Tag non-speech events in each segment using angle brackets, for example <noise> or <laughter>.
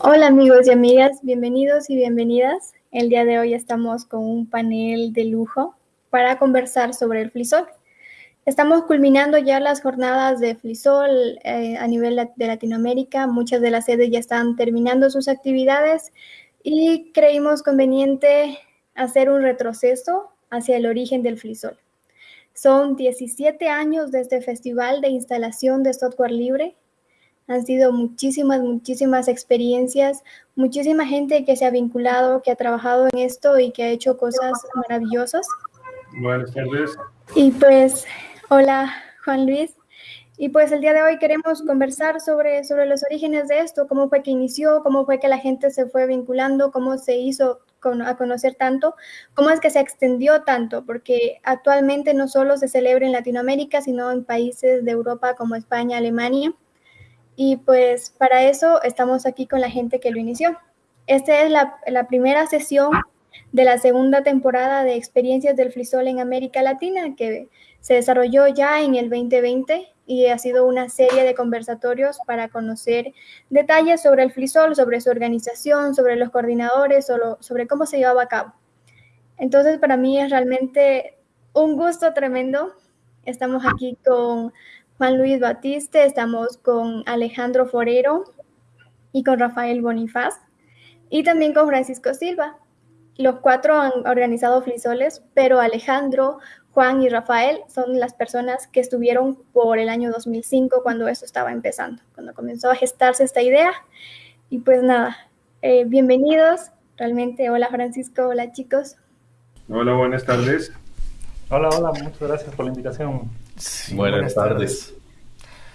Hola amigos y amigas, bienvenidos y bienvenidas. El día de hoy estamos con un panel de lujo para conversar sobre el flisol. Estamos culminando ya las jornadas de flisol eh, a nivel de Latinoamérica. Muchas de las sedes ya están terminando sus actividades y creímos conveniente hacer un retroceso hacia el origen del flisol. Son 17 años de este festival de instalación de software libre han sido muchísimas, muchísimas experiencias, muchísima gente que se ha vinculado, que ha trabajado en esto y que ha hecho cosas maravillosas. Buenas tardes. Y pues, hola Juan Luis. Y pues el día de hoy queremos conversar sobre, sobre los orígenes de esto, cómo fue que inició, cómo fue que la gente se fue vinculando, cómo se hizo a conocer tanto, cómo es que se extendió tanto, porque actualmente no solo se celebra en Latinoamérica, sino en países de Europa como España, Alemania. Y pues para eso estamos aquí con la gente que lo inició. Esta es la, primera sesión de la segunda temporada de Experiencias del Frisol en América Latina, que se desarrolló ya en el 2020 y ha sido una serie de conversatorios para conocer detalles sobre el Frisol, sobre su organización, sobre los coordinadores, sobre, sobre cómo se llevaba a cabo. Entonces, para mí es realmente un gusto tremendo. Estamos aquí con Juan Luis Batiste, estamos con Alejandro Forero y con Rafael Bonifaz y también con Francisco Silva. Los cuatro han organizado Flisoles, pero Alejandro, Juan y Rafael son las personas que estuvieron por el año 2005 cuando eso estaba empezando, cuando comenzó a gestarse esta idea. Y pues nada, eh, bienvenidos. Realmente, hola Francisco, hola chicos. Hola, buenas tardes. Hola, hola, muchas gracias por la invitación. Buenas, tardes.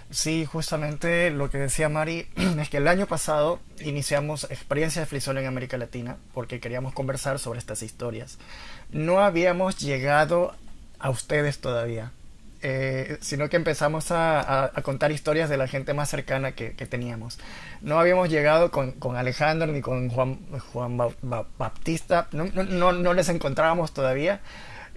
Sí, justamente lo que decía Mari <clears throat> es que el año pasado iniciamos experiencia de Frisol en América Latina porque queríamos conversar sobre estas historias. No habíamos llegado a ustedes todavía, eh, sino que empezamos a, contar historias de la gente más cercana que, teníamos. No habíamos llegado con, Alejandro ni con Juan, Juan Baptista, no, no, no les encontrábamos todavía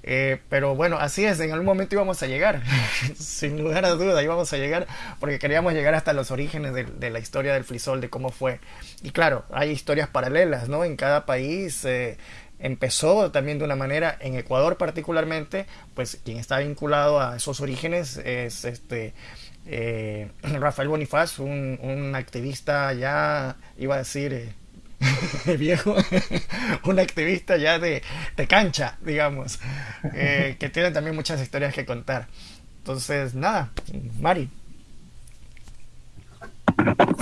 eh, pero bueno, así es, en algún momento íbamos a llegar, <laughs> sin lugar a duda íbamos a llegar, porque queríamos llegar hasta los orígenes de, la historia del frisol, de cómo fue. Y claro, hay historias paralelas, ¿no? En cada país eh, empezó también de una manera, en Ecuador particularmente, pues quien está vinculado a esos orígenes es este... Eh, <clears throat> Rafael Bonifaz, un, un, activista ya, iba a decir, <laughs> viejo, <laughs> un activista ya de, cancha, digamos, eh, que tiene también muchas historias que contar. Entonces, nada, Mari.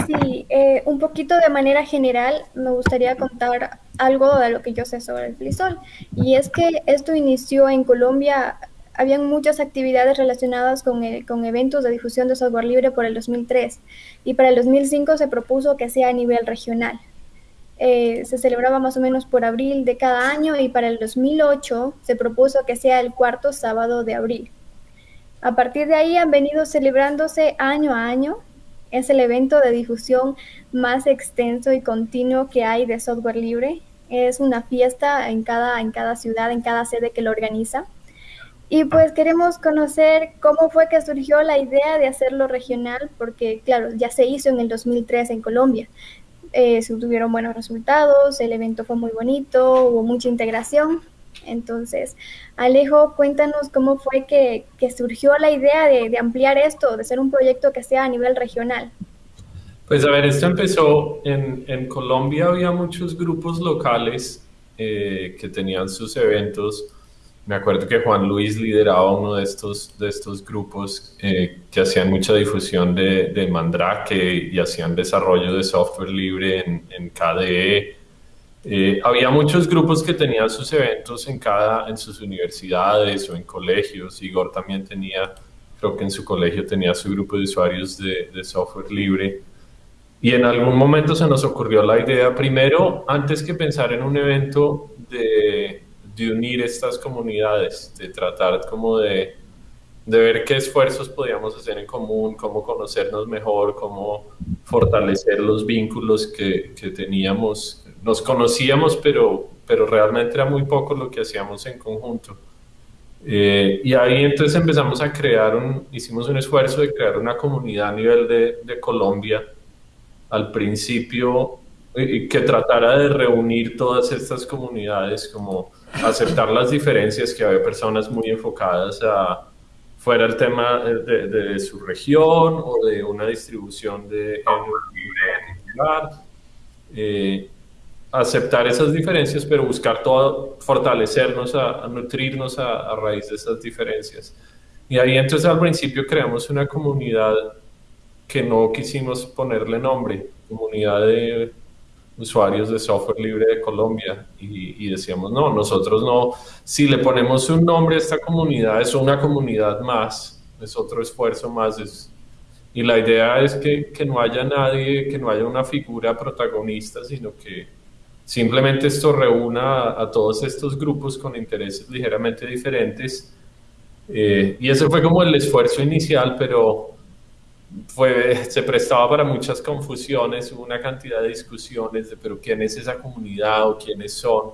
Sí, eh, un poquito de manera general me gustaría contar algo de lo que yo sé sobre el flisol. Y es que esto inició en Colombia, habían muchas actividades relacionadas con, eh, con eventos de difusión de software libre por el 2003 y para el 2005 se propuso que sea a nivel regional. Eh, se celebraba más o menos por abril de cada año y para el 2008 se propuso que sea el cuarto sábado de abril. A partir de ahí han venido celebrándose año a año. Es el evento de difusión más extenso y continuo que hay de software libre. Es una fiesta en cada, en cada ciudad, en cada sede que lo organiza. Y pues queremos conocer cómo fue que surgió la idea de hacerlo regional, porque claro, ya se hizo en el 2003 en Colombia, eh, se tuvieron buenos resultados, el evento fue muy bonito, hubo mucha integración. Entonces, Alejo, cuéntanos cómo fue que, surgió la idea de, ampliar esto, de ser un proyecto que sea a nivel regional. Pues a ver, esto empezó en, en Colombia, había muchos grupos locales eh, que tenían sus eventos me acuerdo que Juan Luis lideraba uno de estos, de estos grupos eh, que hacían mucha difusión de, de, Mandrake y hacían desarrollo de software libre en, en KDE. Eh, había muchos grupos que tenían sus eventos en, cada, en sus universidades o en colegios. Igor también tenía, creo que en su colegio tenía su grupo de usuarios de, de software libre. Y en algún momento se nos ocurrió la idea, primero, antes que pensar en un evento de de unir estas comunidades, de tratar como de, de ver qué esfuerzos podíamos hacer en común, cómo conocernos mejor, cómo fortalecer los vínculos que, que teníamos. Nos conocíamos, pero, pero realmente era muy poco lo que hacíamos en conjunto. Eh, y ahí entonces empezamos a crear, un, hicimos un esfuerzo de crear una comunidad a nivel de, de Colombia. Al principio y que tratara de reunir todas estas comunidades, como aceptar las diferencias, que había personas muy enfocadas a fuera el tema de, de su región o de una distribución de género eh, aceptar esas diferencias, pero buscar todo, fortalecernos, a, nutrirnos a, a, raíz de esas diferencias. Y ahí entonces al principio creamos una comunidad que no quisimos ponerle nombre, comunidad de usuarios de software libre de Colombia y, decíamos, no, nosotros no, si le ponemos un nombre a esta comunidad es una comunidad más, es otro esfuerzo más. y la idea es que, que, no haya nadie, que no haya una figura protagonista, sino que simplemente esto reúna a, todos estos grupos con intereses ligeramente diferentes. Eh, y ese fue como el esfuerzo inicial, pero fue, se prestaba para muchas confusiones, hubo una cantidad de discusiones de, pero ¿quién es esa comunidad o quiénes son?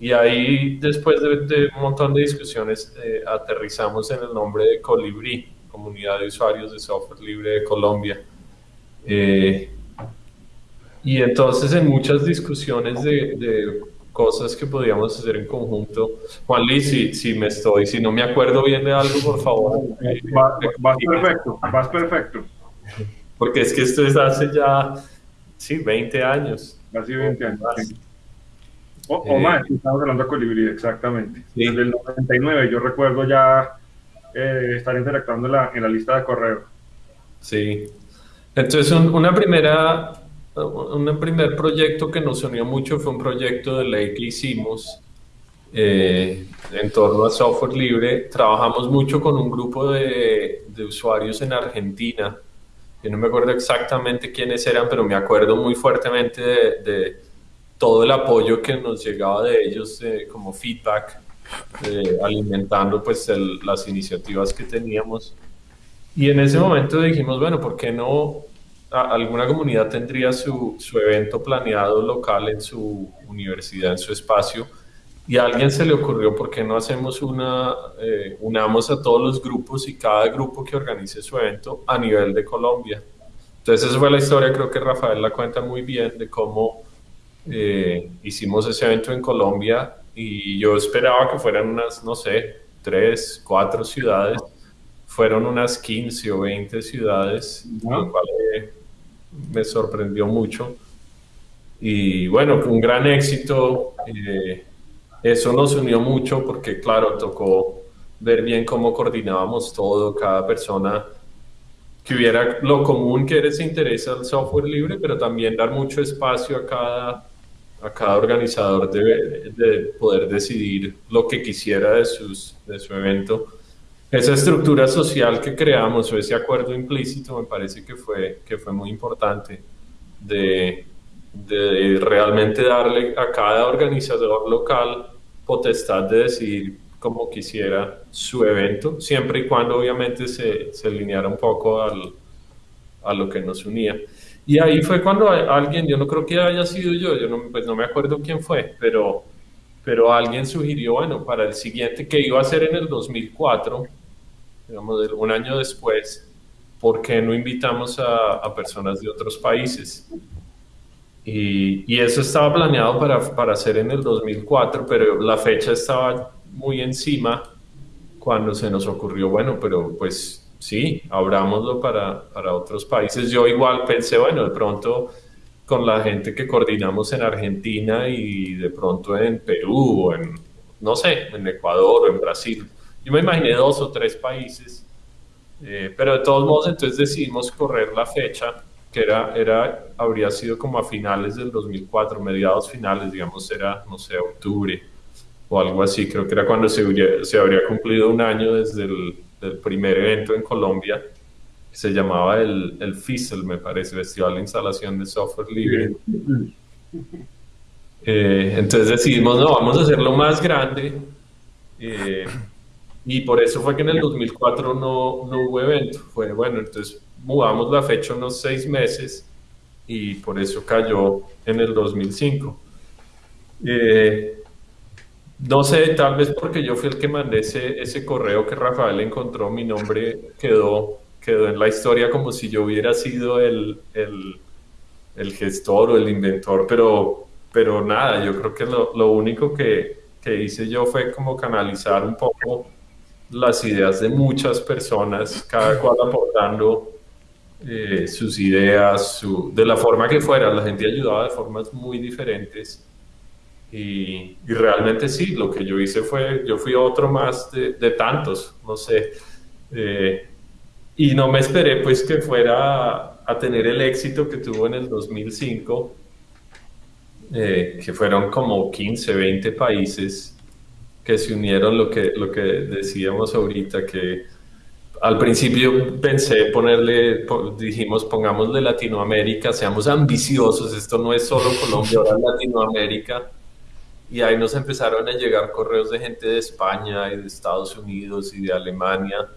Y ahí, después de, un montón de discusiones, eh, aterrizamos en el nombre de Colibrí, Comunidad de Usuarios de Software Libre de Colombia. Eh, y entonces en muchas discusiones de, cosas que podíamos hacer en conjunto. Juan Luis, si, si, me estoy, si no me acuerdo bien de algo, por favor. vas perfecto, vas perfecto. Porque es que esto es hace ya, sí, 20 años. Casi 20 años. O, o, eh, más, estamos hablando de Colibrí, exactamente. Desde el 99 yo recuerdo ya eh, estar interactuando en la, en la lista de correo. Sí. Entonces, una primera un primer proyecto que nos unió mucho fue un proyecto de ley que hicimos eh, en torno a software libre. Trabajamos mucho con un grupo de, usuarios en Argentina, que no me acuerdo exactamente quiénes eran, pero me acuerdo muy fuertemente de, todo el apoyo que nos llegaba de ellos eh, como feedback, eh, alimentando pues las iniciativas que teníamos. Y en ese momento dijimos, bueno, ¿por qué no alguna comunidad tendría su, su, evento planeado local en su universidad, en su espacio, y a alguien se le ocurrió, ¿por qué no hacemos una, eh, unamos a todos los grupos y cada grupo que organice su evento a nivel de Colombia? Entonces esa fue la historia, creo que Rafael la cuenta muy bien, de cómo eh, hicimos ese evento en Colombia y yo esperaba que fueran unas, no sé, tres, cuatro ciudades, fueron unas 15 o 20 ciudades, lo cual me sorprendió mucho. Y bueno, un gran éxito. Eh, eso nos unió mucho porque, claro, tocó ver bien cómo coordinábamos todo, cada persona, que hubiera lo común que les interesa el software libre, pero también dar mucho espacio a cada, a cada organizador de, de poder decidir lo que quisiera de, sus, de su evento esa estructura social que creamos o ese acuerdo implícito me parece que fue, que fue muy importante de, de realmente darle a cada organizador local potestad de decidir como quisiera su evento, siempre y cuando obviamente se, se alineara un poco al, a lo que nos unía. Y ahí fue cuando alguien, yo no creo que haya sido yo, yo no, pues no me acuerdo quién fue, pero, pero alguien sugirió, bueno, para el siguiente que iba a ser en el 2004, digamos, un año después, ¿por qué no invitamos a, personas de otros países? Y, eso estaba planeado para, para hacer en el 2004, pero la fecha estaba muy encima cuando se nos ocurrió, bueno, pero pues sí, abrámoslo para, para otros países. Yo igual pensé, bueno, de pronto con la gente que coordinamos en Argentina y de pronto en Perú o en, no sé, en Ecuador o en Brasil, yo me imaginé dos o tres países, eh, pero de todos modos entonces decidimos correr la fecha, que era, era, habría sido como a finales del 2004, mediados finales, digamos, era, no sé, octubre o algo así, creo que era cuando se, habría, se habría cumplido un año desde el primer evento en Colombia, que se llamaba el, el FISL, me parece, Festival de Instalación de Software Libre. Eh, entonces decidimos, no, vamos a hacerlo más grande. Eh, y por eso fue que en el 2004 no, no hubo evento. Fue bueno, entonces mudamos la fecha unos seis meses y por eso cayó en el 2005. Eh, no sé, tal vez porque yo fui el que mandé ese, ese correo que Rafael encontró, mi nombre quedó, quedó en la historia como si yo hubiera sido el, el, el gestor o el inventor, pero, pero nada, yo creo que lo, lo único que, que hice yo fue como canalizar un poco las ideas de muchas personas, cada cual aportando eh, sus ideas, de la forma que fuera. La gente ayudaba de formas muy diferentes. Y, realmente sí, lo que yo hice fue, yo fui otro más de, de tantos, no sé. Eh, y no me esperé pues que fuera a tener el éxito que tuvo en el 2005, eh, que fueron como 15, 20 países que se unieron, lo que, lo que decíamos ahorita, que al principio pensé ponerle, dijimos, pongámosle Latinoamérica, seamos ambiciosos, esto no es solo Colombia, ahora Latinoamérica. Y ahí nos empezaron a llegar correos de gente de España y de Estados Unidos y de Alemania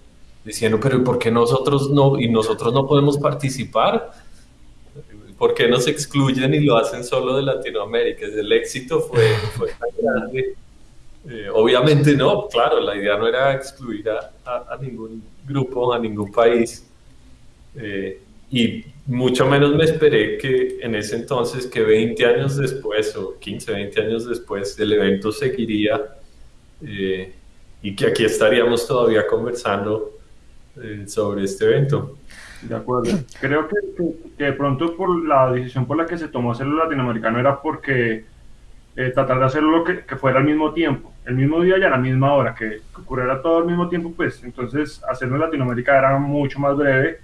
diciendo, pero ¿por qué nosotros no? Y nosotros no podemos participar. ¿Por qué nos excluyen y lo hacen solo de Latinoamérica? El éxito fue, fue tan grande. Eh, obviamente no, claro, la idea no era excluir a, a, ningún grupo, a ningún país. Eh, y mucho menos me esperé que en ese entonces, que 20 años después o 15, 20 años después, el evento seguiría eh, y que aquí estaríamos todavía conversando eh, sobre este evento. De acuerdo. Creo que, que, de pronto por la decisión por la que se tomó hacerlo latinoamericano era porque eh, tratar de hacerlo lo que, que, fuera al mismo tiempo, el mismo día y a la misma hora, que, ocurriera todo al mismo tiempo, pues entonces hacerlo en Latinoamérica era mucho más breve.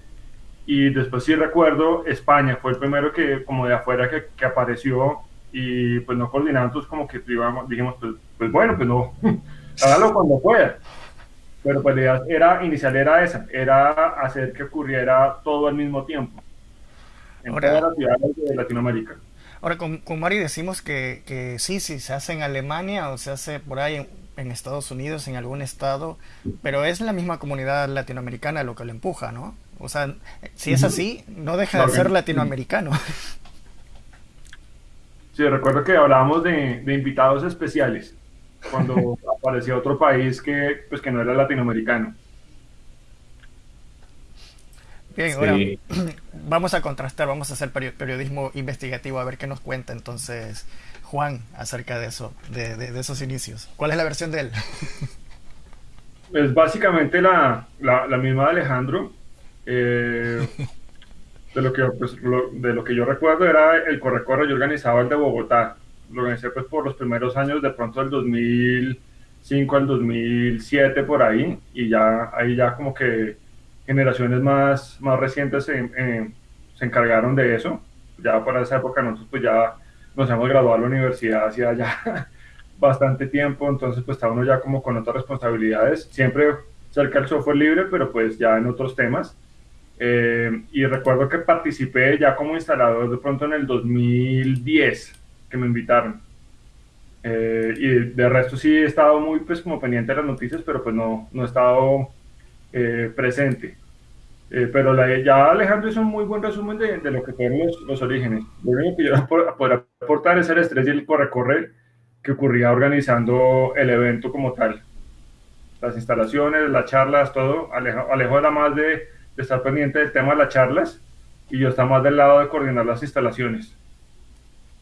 Y después sí recuerdo, España fue el primero que como de afuera que, que apareció y pues no coordinamos, entonces como que dijimos, pues, pues bueno, pues no, <laughs> hágalo cuando pueda. Pero pues la idea era, inicial era esa, era hacer que ocurriera todo al mismo tiempo en ahora, todas las ciudades de Latinoamérica. Ahora, con, con Mari decimos que, que, sí, sí, se hace en Alemania o se hace por ahí en, en, Estados Unidos, en algún estado, pero es la misma comunidad latinoamericana lo que lo empuja, ¿no? O sea, si es así, no deja de ser latinoamericano. <laughs> Sí, recuerdo que hablábamos de, de invitados especiales cuando <laughs> aparecía otro país que, pues, que no era latinoamericano. Bien, ahora <clears throat> vamos a contrastar, vamos a hacer periodismo investigativo a ver qué nos cuenta entonces Juan acerca de eso, de, de, de esos inicios. ¿Cuál es la versión de él? <laughs> Es básicamente la, la, la misma de Alejandro. Eh, <laughs> de, lo que, pues, lo, de lo que yo recuerdo era el corre-corre, yo organizaba el de Bogotá lo organicé pues por los primeros años, de pronto del 2005 al 2007 por ahí, y ya ahí ya como que generaciones más, más recientes se, eh, se encargaron de eso. Ya para esa época nosotros pues ya nos hemos graduado a la universidad hacía ya <laughs> bastante tiempo, entonces pues está uno ya como con otras responsabilidades, siempre cerca del software libre, pero pues ya en otros temas. Eh, y recuerdo que participé ya como instalador de pronto en el 2010 que me invitaron. Eh, y de resto sí he estado muy pues como pendiente de las noticias, pero pues no, no he estado eh, presente. Eh, pero ya Alejandro hizo un muy buen resumen de, lo que fueron los, orígenes. Lo único que yo <laughs> poder aportar es el estrés y el corre-corre que ocurría organizando el evento como tal. Las instalaciones, las charlas, todo. Alejo, Alejo era más de, estar pendiente del tema de las charlas y yo estaba más del lado de coordinar las instalaciones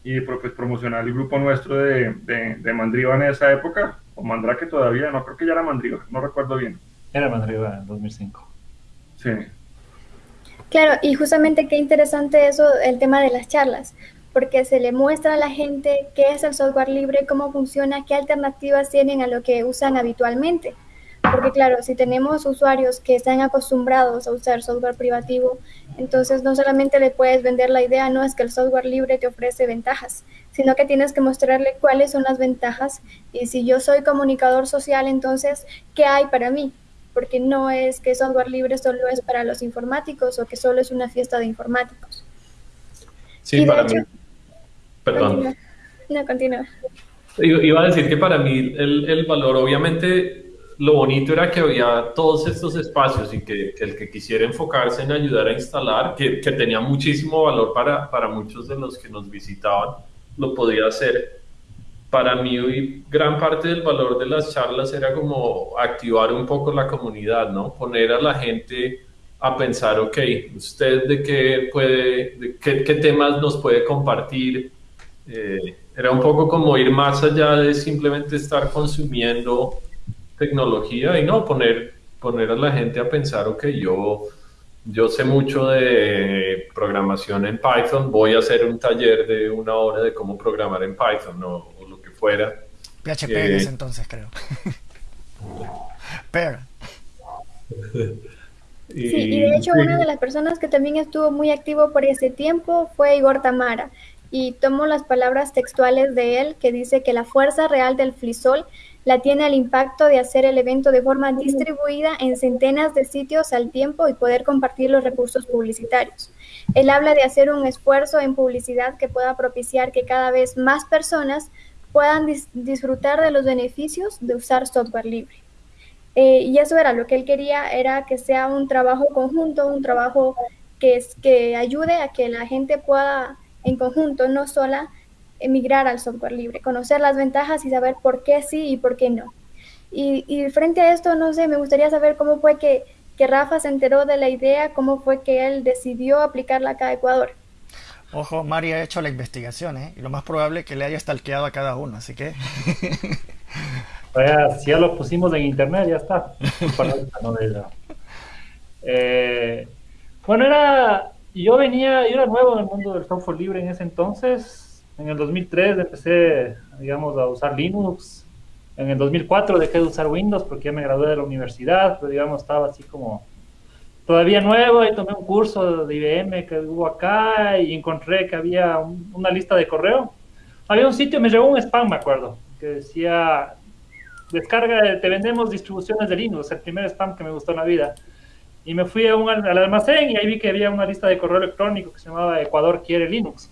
y pues, promocionar el grupo nuestro de, de, de, Mandriva en esa época, o Mandrake todavía, no creo que ya era Mandriva, no recuerdo bien. Era Mandriva en 2005. Sí. Claro, y justamente qué interesante eso, el tema de las charlas, porque se le muestra a la gente qué es el software libre, cómo funciona, qué alternativas tienen a lo que usan habitualmente. Porque claro, si tenemos usuarios que están acostumbrados a usar software privativo, entonces no solamente le puedes vender la idea, no es que el software libre te ofrece ventajas, sino que tienes que mostrarle cuáles son las ventajas y si yo soy comunicador social, entonces, ¿qué hay para mí? Porque no es que software libre solo es para los informáticos o que solo es una fiesta de informáticos. Sí, para hecho, mí. Perdón. Continúa. No, continúa. Iba a decir que para mí el, el valor, obviamente, lo bonito era que había todos estos espacios y que, que, el que quisiera enfocarse en ayudar a instalar, que, que tenía muchísimo valor para, para, muchos de los que nos visitaban, lo podía hacer. Para mí, gran parte del valor de las charlas era como activar un poco la comunidad, ¿no? Poner a la gente a pensar, ok, usted de qué puede, de qué, qué, temas nos puede compartir. Eh, era un poco como ir más allá de simplemente estar consumiendo tecnología y no poner, poner a la gente a pensar, ok, yo, yo sé mucho de programación en Python, voy a hacer un taller de una hora de cómo programar en Python o, o lo que fuera. PHP eh, es entonces, creo. Pero. <laughs> Sí, y de hecho una de las personas que también estuvo muy activo por ese tiempo fue Igor Tamara. Y tomo las palabras textuales de él que dice que la fuerza real del flisol la tiene el impacto de hacer el evento de forma distribuida en centenas de sitios al tiempo y poder compartir los recursos publicitarios. Él habla de hacer un esfuerzo en publicidad que pueda propiciar que cada vez más personas puedan dis disfrutar de los beneficios de usar software libre. Eh, y eso era lo que él quería, era que sea un trabajo conjunto, un trabajo que, es, que ayude a que la gente pueda en conjunto, no sola, emigrar al software libre, conocer las ventajas y saber por qué sí y por qué no. Y, y frente a esto, no sé, me gustaría saber cómo fue que, que, Rafa se enteró de la idea, cómo fue que él decidió aplicarla acá a Ecuador. Ojo, Mari ha hecho la investigación, ¿eh? Y lo más probable es que le haya stalkeado a cada uno, así que... <laughs> si ya lo pusimos en internet, ya está. eh, bueno, era... Yo venía, yo era nuevo en el mundo del software libre en ese entonces, en el 2003 empecé, digamos, a usar Linux. En el 2004 dejé de usar Windows porque ya me gradué de la universidad, pero digamos estaba así como todavía nuevo y tomé un curso de IBM que hubo acá y encontré que había un, una lista de correo. Había un sitio, me llegó un spam, me acuerdo, que decía, descarga, te vendemos distribuciones de Linux, el primer spam que me gustó en la vida. Y me fui a un, al almacén y ahí vi que había una lista de correo electrónico que se llamaba Ecuador quiere Linux.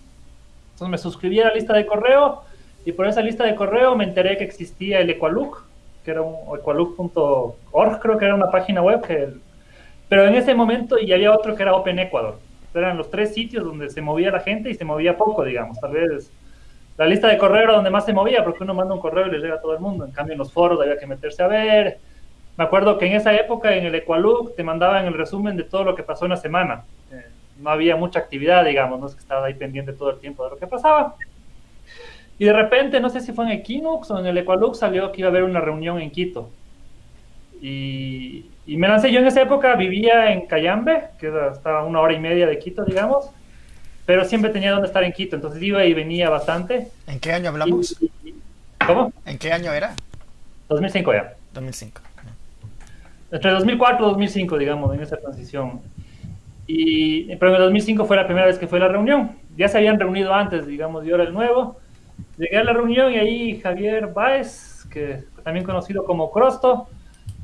Entonces me suscribí a la lista de correo y por esa lista de correo me enteré que existía el Equalook, que era un equalook.org, creo que era una página web, que, pero en ese momento y había otro que era Open Ecuador. Eran los tres sitios donde se movía la gente y se movía poco, digamos. Tal vez la lista de correo era donde más se movía, porque uno manda un correo y le llega a todo el mundo. En cambio, en los foros había que meterse a ver. Me acuerdo que en esa época en el Equalook te mandaban el resumen de todo lo que pasó en la semana. Eh, no había mucha actividad, digamos, no es que estaba ahí pendiente todo el tiempo de lo que pasaba. Y de repente, no sé si fue en Equinox o en el Equalux, salió que iba a haber una reunión en Quito. Y, y me lancé, yo en esa época vivía en Cayambe, que estaba una hora y media de Quito, digamos, pero siempre tenía donde estar en Quito, entonces iba y venía bastante. ¿En qué año hablamos? Y, ¿Cómo? ¿En qué año era? 2005 ya. 2005. Entre 2004 y 2005, digamos, en esa transición. Y, pero en el 2005 fue la primera vez que fue la reunión. Ya se habían reunido antes, digamos, yo era el nuevo. Llegué a la reunión y ahí Javier Baez, que también conocido como Crosto,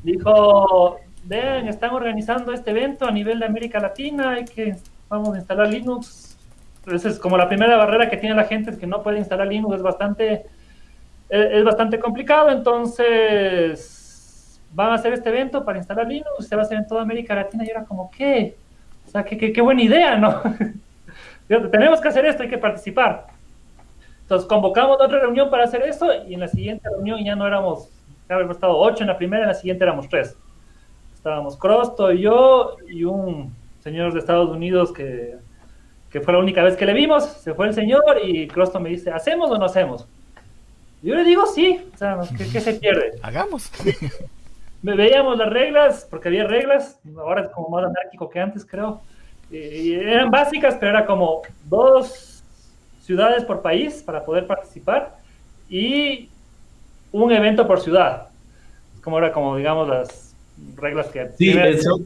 dijo, vean, están organizando este evento a nivel de América Latina, hay que, vamos a instalar Linux. Entonces, como la primera barrera que tiene la gente es que no puede instalar Linux, es bastante, es bastante complicado, entonces van a hacer este evento para instalar Linux, se va a hacer en toda América Latina y era como, ¿qué? O sea, qué, qué, qué buena idea, ¿no? <laughs> Tenemos que hacer esto, hay que participar. Entonces convocamos otra reunión para hacer eso y en la siguiente reunión ya no éramos, habíamos estado ocho en la primera, en la siguiente éramos tres. Estábamos Crosto y yo y un señor de Estados Unidos que, que fue la única vez que le vimos, se fue el señor y Crosto me dice, ¿hacemos o no hacemos? Yo le digo sí, o sea, ¿qué, qué se pierde? Hagamos. <laughs> veíamos las reglas, porque había reglas, ahora es como más anárquico que antes, creo. Y eran básicas, pero era como dos ciudades por país para poder participar y un evento por ciudad. Como era como, digamos, las reglas que... Sí, eso,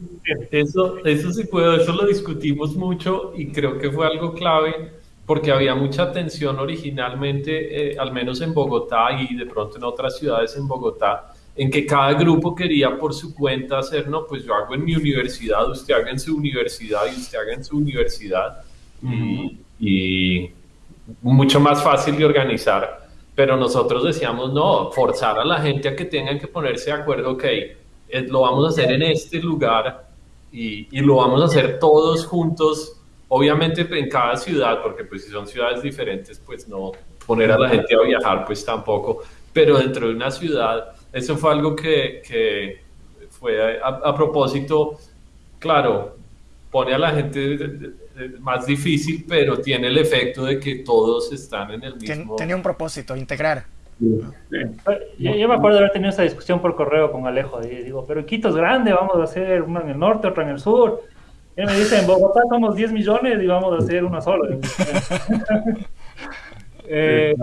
eso, eso sí puedo, eso lo discutimos mucho y creo que fue algo clave porque había mucha tensión originalmente, eh, al menos en Bogotá y de pronto en otras ciudades en Bogotá, en que cada grupo quería por su cuenta hacer, no, pues yo hago en mi universidad, usted haga en su universidad y usted haga en su universidad. y, y, mucho más fácil de organizar. Pero nosotros decíamos, no, forzar a la gente a que tengan que ponerse de acuerdo, ok, eh, lo vamos a hacer en este lugar y, y lo vamos a hacer todos juntos, obviamente en cada ciudad, porque pues si son ciudades diferentes, pues no poner a la gente a viajar, pues tampoco, pero dentro de una ciudad eso fue algo que, que fue a, a, propósito, claro, pone a la gente más difícil, pero tiene el efecto de que todos están en el mismo... Tenía un propósito, integrar. Yo, me acuerdo de haber tenido esa discusión por correo con Alejo. Y digo, pero Quito es grande, vamos a hacer una en el norte, otra en el sur. Y él me dice, en Bogotá somos 10 millones y vamos a hacer una sola. <laughs> eh,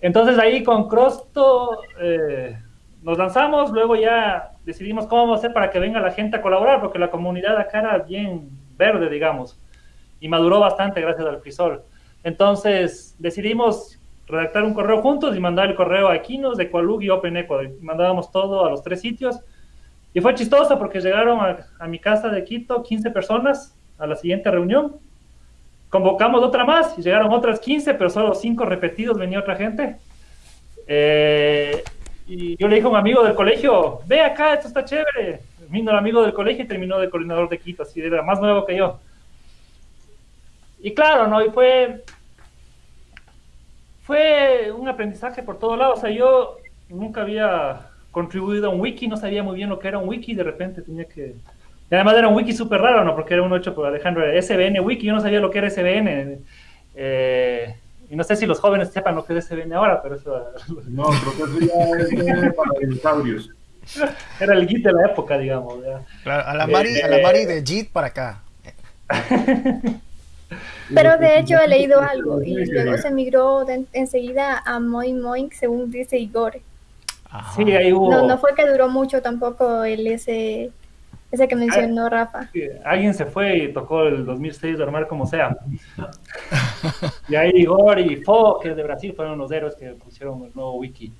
entonces ahí con Crosto eh, nos lanzamos, luego ya decidimos cómo vamos a hacer para que venga la gente a colaborar, porque la comunidad acá era bien verde, digamos, y maduró bastante gracias al frisol. Entonces decidimos redactar un correo juntos y mandar el correo a Equinos, de Qualug y Open Ecuador. Mandábamos todo a los tres sitios. Y fue chistoso porque llegaron a, a, mi casa de Quito 15 personas a la siguiente reunión. Convocamos otra más y llegaron otras 15, pero solo 5 repetidos, venía otra gente. Eh, y yo le dije a un amigo del colegio, ve acá, esto está chévere. Vino el amigo del colegio y terminó de coordinador de Quito, así era más nuevo que yo. Y claro, ¿no? Y fue, fue un aprendizaje por todos lados. O sea, yo nunca había contribuido a un wiki, no sabía muy bien lo que era un wiki, de repente tenía que... Y además era un wiki súper raro, ¿no? Porque era uno hecho por Alejandro, SBN Wiki, yo no sabía lo que era SBN. Eh, y no sé si los jóvenes sepan lo que es SBN ahora, pero eso... <laughs> No, creo que eso ya es para dinosaurios. Era el GIT de la época, digamos. Claro, a la Mari, a la Mari de JIT para acá. <laughs> Pero de hecho he leído algo y luego se migró de, enseguida a Moin Moin, según dice Igor. Ajá. Sí, ahí hubo... No, no fue que duró mucho tampoco el ese, ese que mencionó Rafa. Sí, alguien se fue y tocó el 2006 de armar como sea. <laughs> y ahí Igor y Fo, que es de Brasil, fueron los héroes que pusieron el nuevo wiki.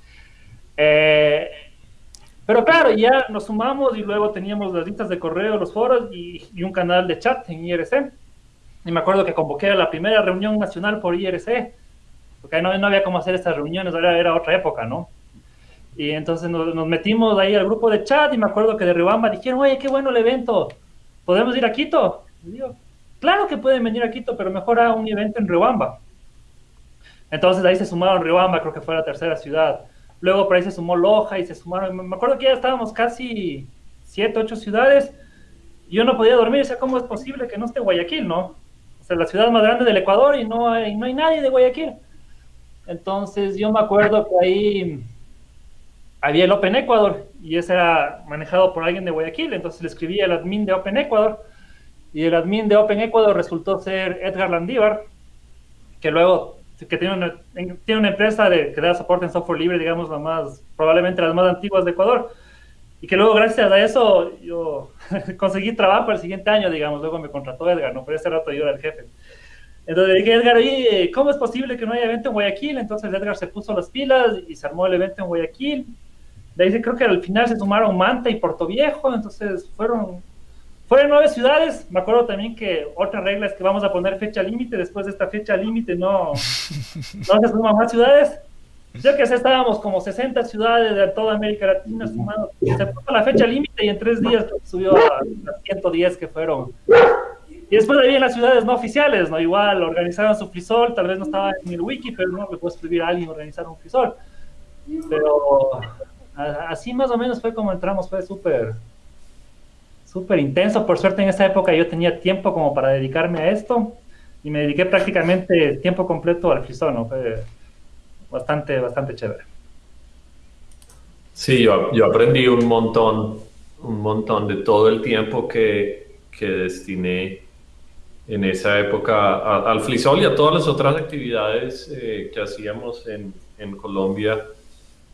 Eh, pero claro, ya nos sumamos y luego teníamos las listas de correo, los foros y, y un canal de chat en IRC. Y me acuerdo que convoqué a la primera reunión nacional por IRC, porque no, no había cómo hacer estas reuniones, era, era otra época, ¿no? Y entonces nos, metimos ahí al grupo de chat y me acuerdo que de Riobamba dijeron, oye, qué bueno el evento, ¿podemos ir a Quito? Y digo, claro que pueden venir a Quito, pero mejor a un evento en Riobamba. Entonces ahí se sumaron Riobamba, creo que fue la tercera ciudad. Luego por ahí se sumó Loja y se sumaron, me acuerdo que ya estábamos casi siete, ocho ciudades. Yo no podía dormir, o sea, ¿cómo es posible que no esté Guayaquil, no? O la ciudad más grande del Ecuador y no hay, no hay nadie de Guayaquil. Entonces yo me acuerdo que ahí había el Open Ecuador y ese era manejado por alguien de Guayaquil, entonces le escribí al admin de Open Ecuador y el admin de Open Ecuador resultó ser Edgar Landívar, que luego que tiene una, tiene una empresa de, que da soporte en software libre, digamos, la más, probablemente las más antiguas de Ecuador, y que luego gracias a eso yo <laughs> conseguí trabajo el siguiente año, digamos, luego me contrató Edgar, ¿no? Por ese rato yo era el jefe. Entonces dije, Edgar, oye, ¿cómo es posible que no haya evento en Guayaquil? Entonces Edgar se puso las pilas y se armó el evento en Guayaquil. De ahí creo que al final se sumaron Manta y Puerto Viejo, entonces fueron, fueron nueve ciudades. Me acuerdo también que otra regla es que vamos a poner fecha límite, después de esta fecha límite no, no se suman más ciudades. Yo que sé, estábamos como 60 ciudades de toda América Latina sumados. Se puso la fecha límite y en tres días subió a las 110 que fueron. Y después había las ciudades no oficiales, ¿no? Igual organizaron su frisol, tal vez no estaba en el wiki, pero no le puedo escribir a alguien organizar un frisol. Pero así más o menos fue como entramos, fue súper súper intenso. Por suerte en esa época yo tenía tiempo como para dedicarme a esto y me dediqué prácticamente tiempo completo al frisol, ¿no? Fue bastante, bastante chévere. Sí, yo, yo aprendí un montón, un montón de todo el tiempo que, que destiné en esa época a, al Flisol y a todas las otras actividades eh, que hacíamos en, en, Colombia.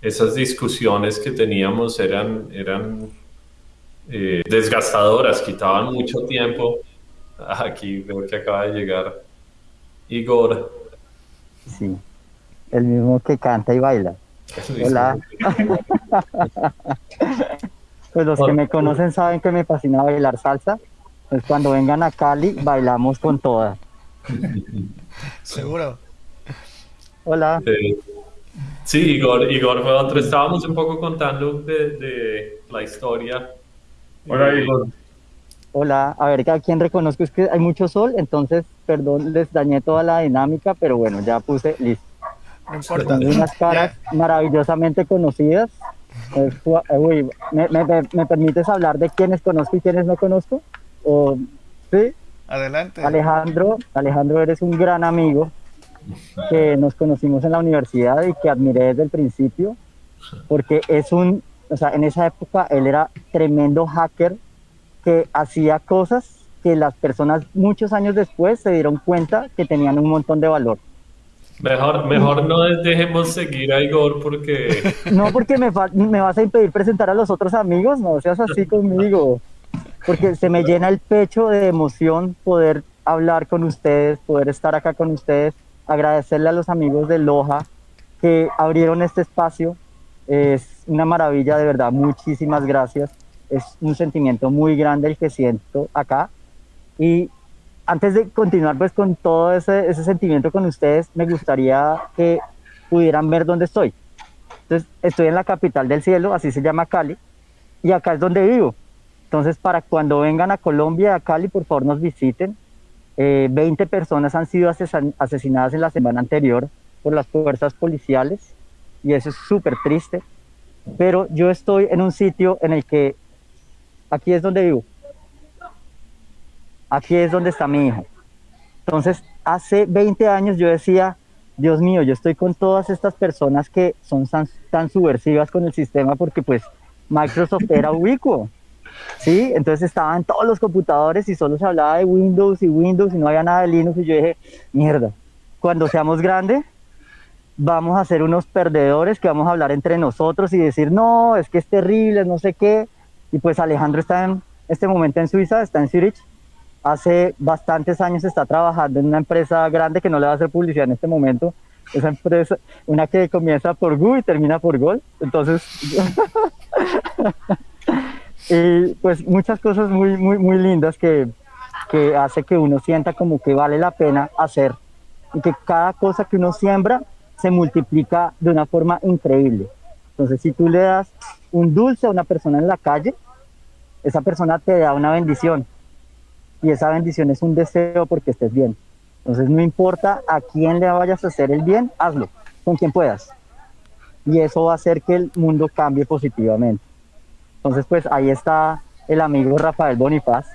Esas discusiones que teníamos eran, eran eh, desgastadoras, quitaban mucho tiempo. Aquí veo que acaba de llegar Igor. Sí, el mismo que canta y baila. Hola. <laughs> pues los que me conocen saben que me fascina bailar salsa. Pues cuando vengan a Cali, bailamos con todas. Seguro. Hola. Sí, sí Igor, Igor fue otro. Estábamos un poco contando de, de la historia. Hola, Igor. Hola, a ver, a quien reconozco es que hay mucho sol, entonces, perdón, les dañé toda la dinámica, pero bueno, ya puse listo. Unas caras maravillosamente conocidas. Uy, ¿me, me, me permites hablar de quiénes conozco y quiénes no conozco? O ¿Sí? Adelante. Alejandro, Alejandro, eres un gran amigo que nos conocimos en la universidad y que admiré desde el principio, porque es un, o sea, en esa época él era tremendo hacker que hacía cosas que las personas muchos años después se dieron cuenta que tenían un montón de valor. Mejor, mejor no dejemos seguir a Igor porque... <laughs> No, porque me, me vas a impedir presentar a los otros amigos, no seas así conmigo. Porque se me llena el pecho de emoción poder hablar con ustedes, poder estar acá con ustedes, agradecerle a los amigos de Loja que abrieron este espacio. Es una maravilla, de verdad, muchísimas gracias. Es un sentimiento muy grande el que siento acá. Y antes de continuar pues con todo ese, ese sentimiento con ustedes, me gustaría que pudieran ver dónde estoy. Entonces, estoy en la capital del cielo, así se llama Cali, y acá es donde vivo. Entonces, para cuando vengan a Colombia, a Cali, por favor nos visiten. Eh, 20 personas han sido asesinadas en la semana anterior por las fuerzas policiales y eso es súper triste. Pero yo estoy en un sitio en el que aquí es donde vivo aquí es donde está mi hijo. Entonces, hace 20 años yo decía, Dios mío, yo estoy con todas estas personas que son tan, subversivas con el sistema porque pues Microsoft era ubicuo. ¿sí? Entonces estaban todos los computadores y solo se hablaba de Windows y Windows y no había nada de Linux y yo dije, mierda, cuando seamos grandes vamos a ser unos perdedores que vamos a hablar entre nosotros y decir, no, es que es terrible, no sé qué. Y pues Alejandro está en este momento en Suiza, está en Zurich hace bastantes años está trabajando en una empresa grande que no le va a hacer publicidad en este momento. Esa empresa, una que comienza por Gu y termina por Gol. Entonces, <laughs> y pues muchas cosas muy, muy, muy lindas que, que hace que uno sienta como que vale la pena hacer y que cada cosa que uno siembra se multiplica de una forma increíble. Entonces, si tú le das un dulce a una persona en la calle, esa persona te da una bendición y esa bendición es un deseo porque estés bien. Entonces no importa a quién le vayas a hacer el bien, hazlo, con quien puedas. Y eso va a hacer que el mundo cambie positivamente. Entonces pues ahí está el amigo Rafael Bonifaz,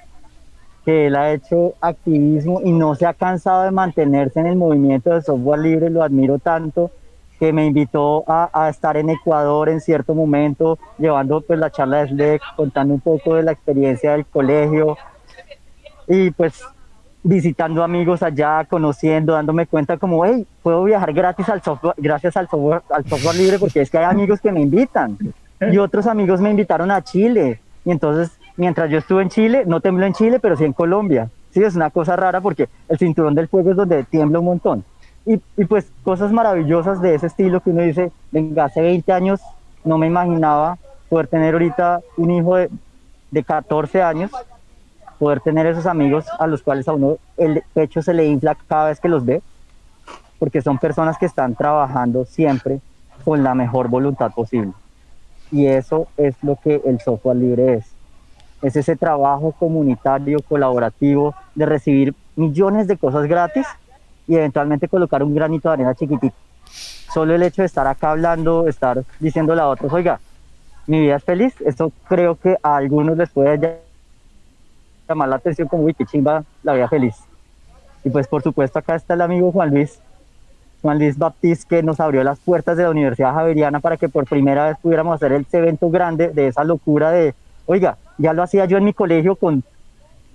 que él ha hecho activismo y no se ha cansado de mantenerse en el movimiento de software libre, lo admiro tanto, que me invitó a, a estar en Ecuador en cierto momento, llevando pues la charla de SLEC, contando un poco de la experiencia del colegio, y pues visitando amigos allá, conociendo, dándome cuenta como, hey, puedo viajar gratis al software, gracias al software, al software libre porque es que hay amigos que me invitan. Y otros amigos me invitaron a Chile. Y entonces, mientras yo estuve en Chile, no tembló en Chile, pero sí en Colombia. Sí, es una cosa rara porque el cinturón del fuego es donde tiembla un montón. Y, y pues cosas maravillosas de ese estilo que uno dice, venga, hace 20 años no me imaginaba poder tener ahorita un hijo de, de 14 años poder tener esos amigos a los cuales a uno el pecho se le infla cada vez que los ve, porque son personas que están trabajando siempre con la mejor voluntad posible. Y eso es lo que el software libre es. Es ese trabajo comunitario, colaborativo, de recibir millones de cosas gratis y eventualmente colocar un granito de arena chiquitito. Solo el hecho de estar acá hablando, estar diciéndole a otros, oiga, mi vida es feliz, esto creo que a algunos les puede llamar la atención como, uy, qué chimba, la vida feliz. Y pues por supuesto acá está el amigo Juan Luis, Juan Luis Baptiste, que nos abrió las puertas de la Universidad Javeriana para que por primera vez pudiéramos hacer ese evento grande de esa locura de, oiga, ya lo hacía yo en mi colegio con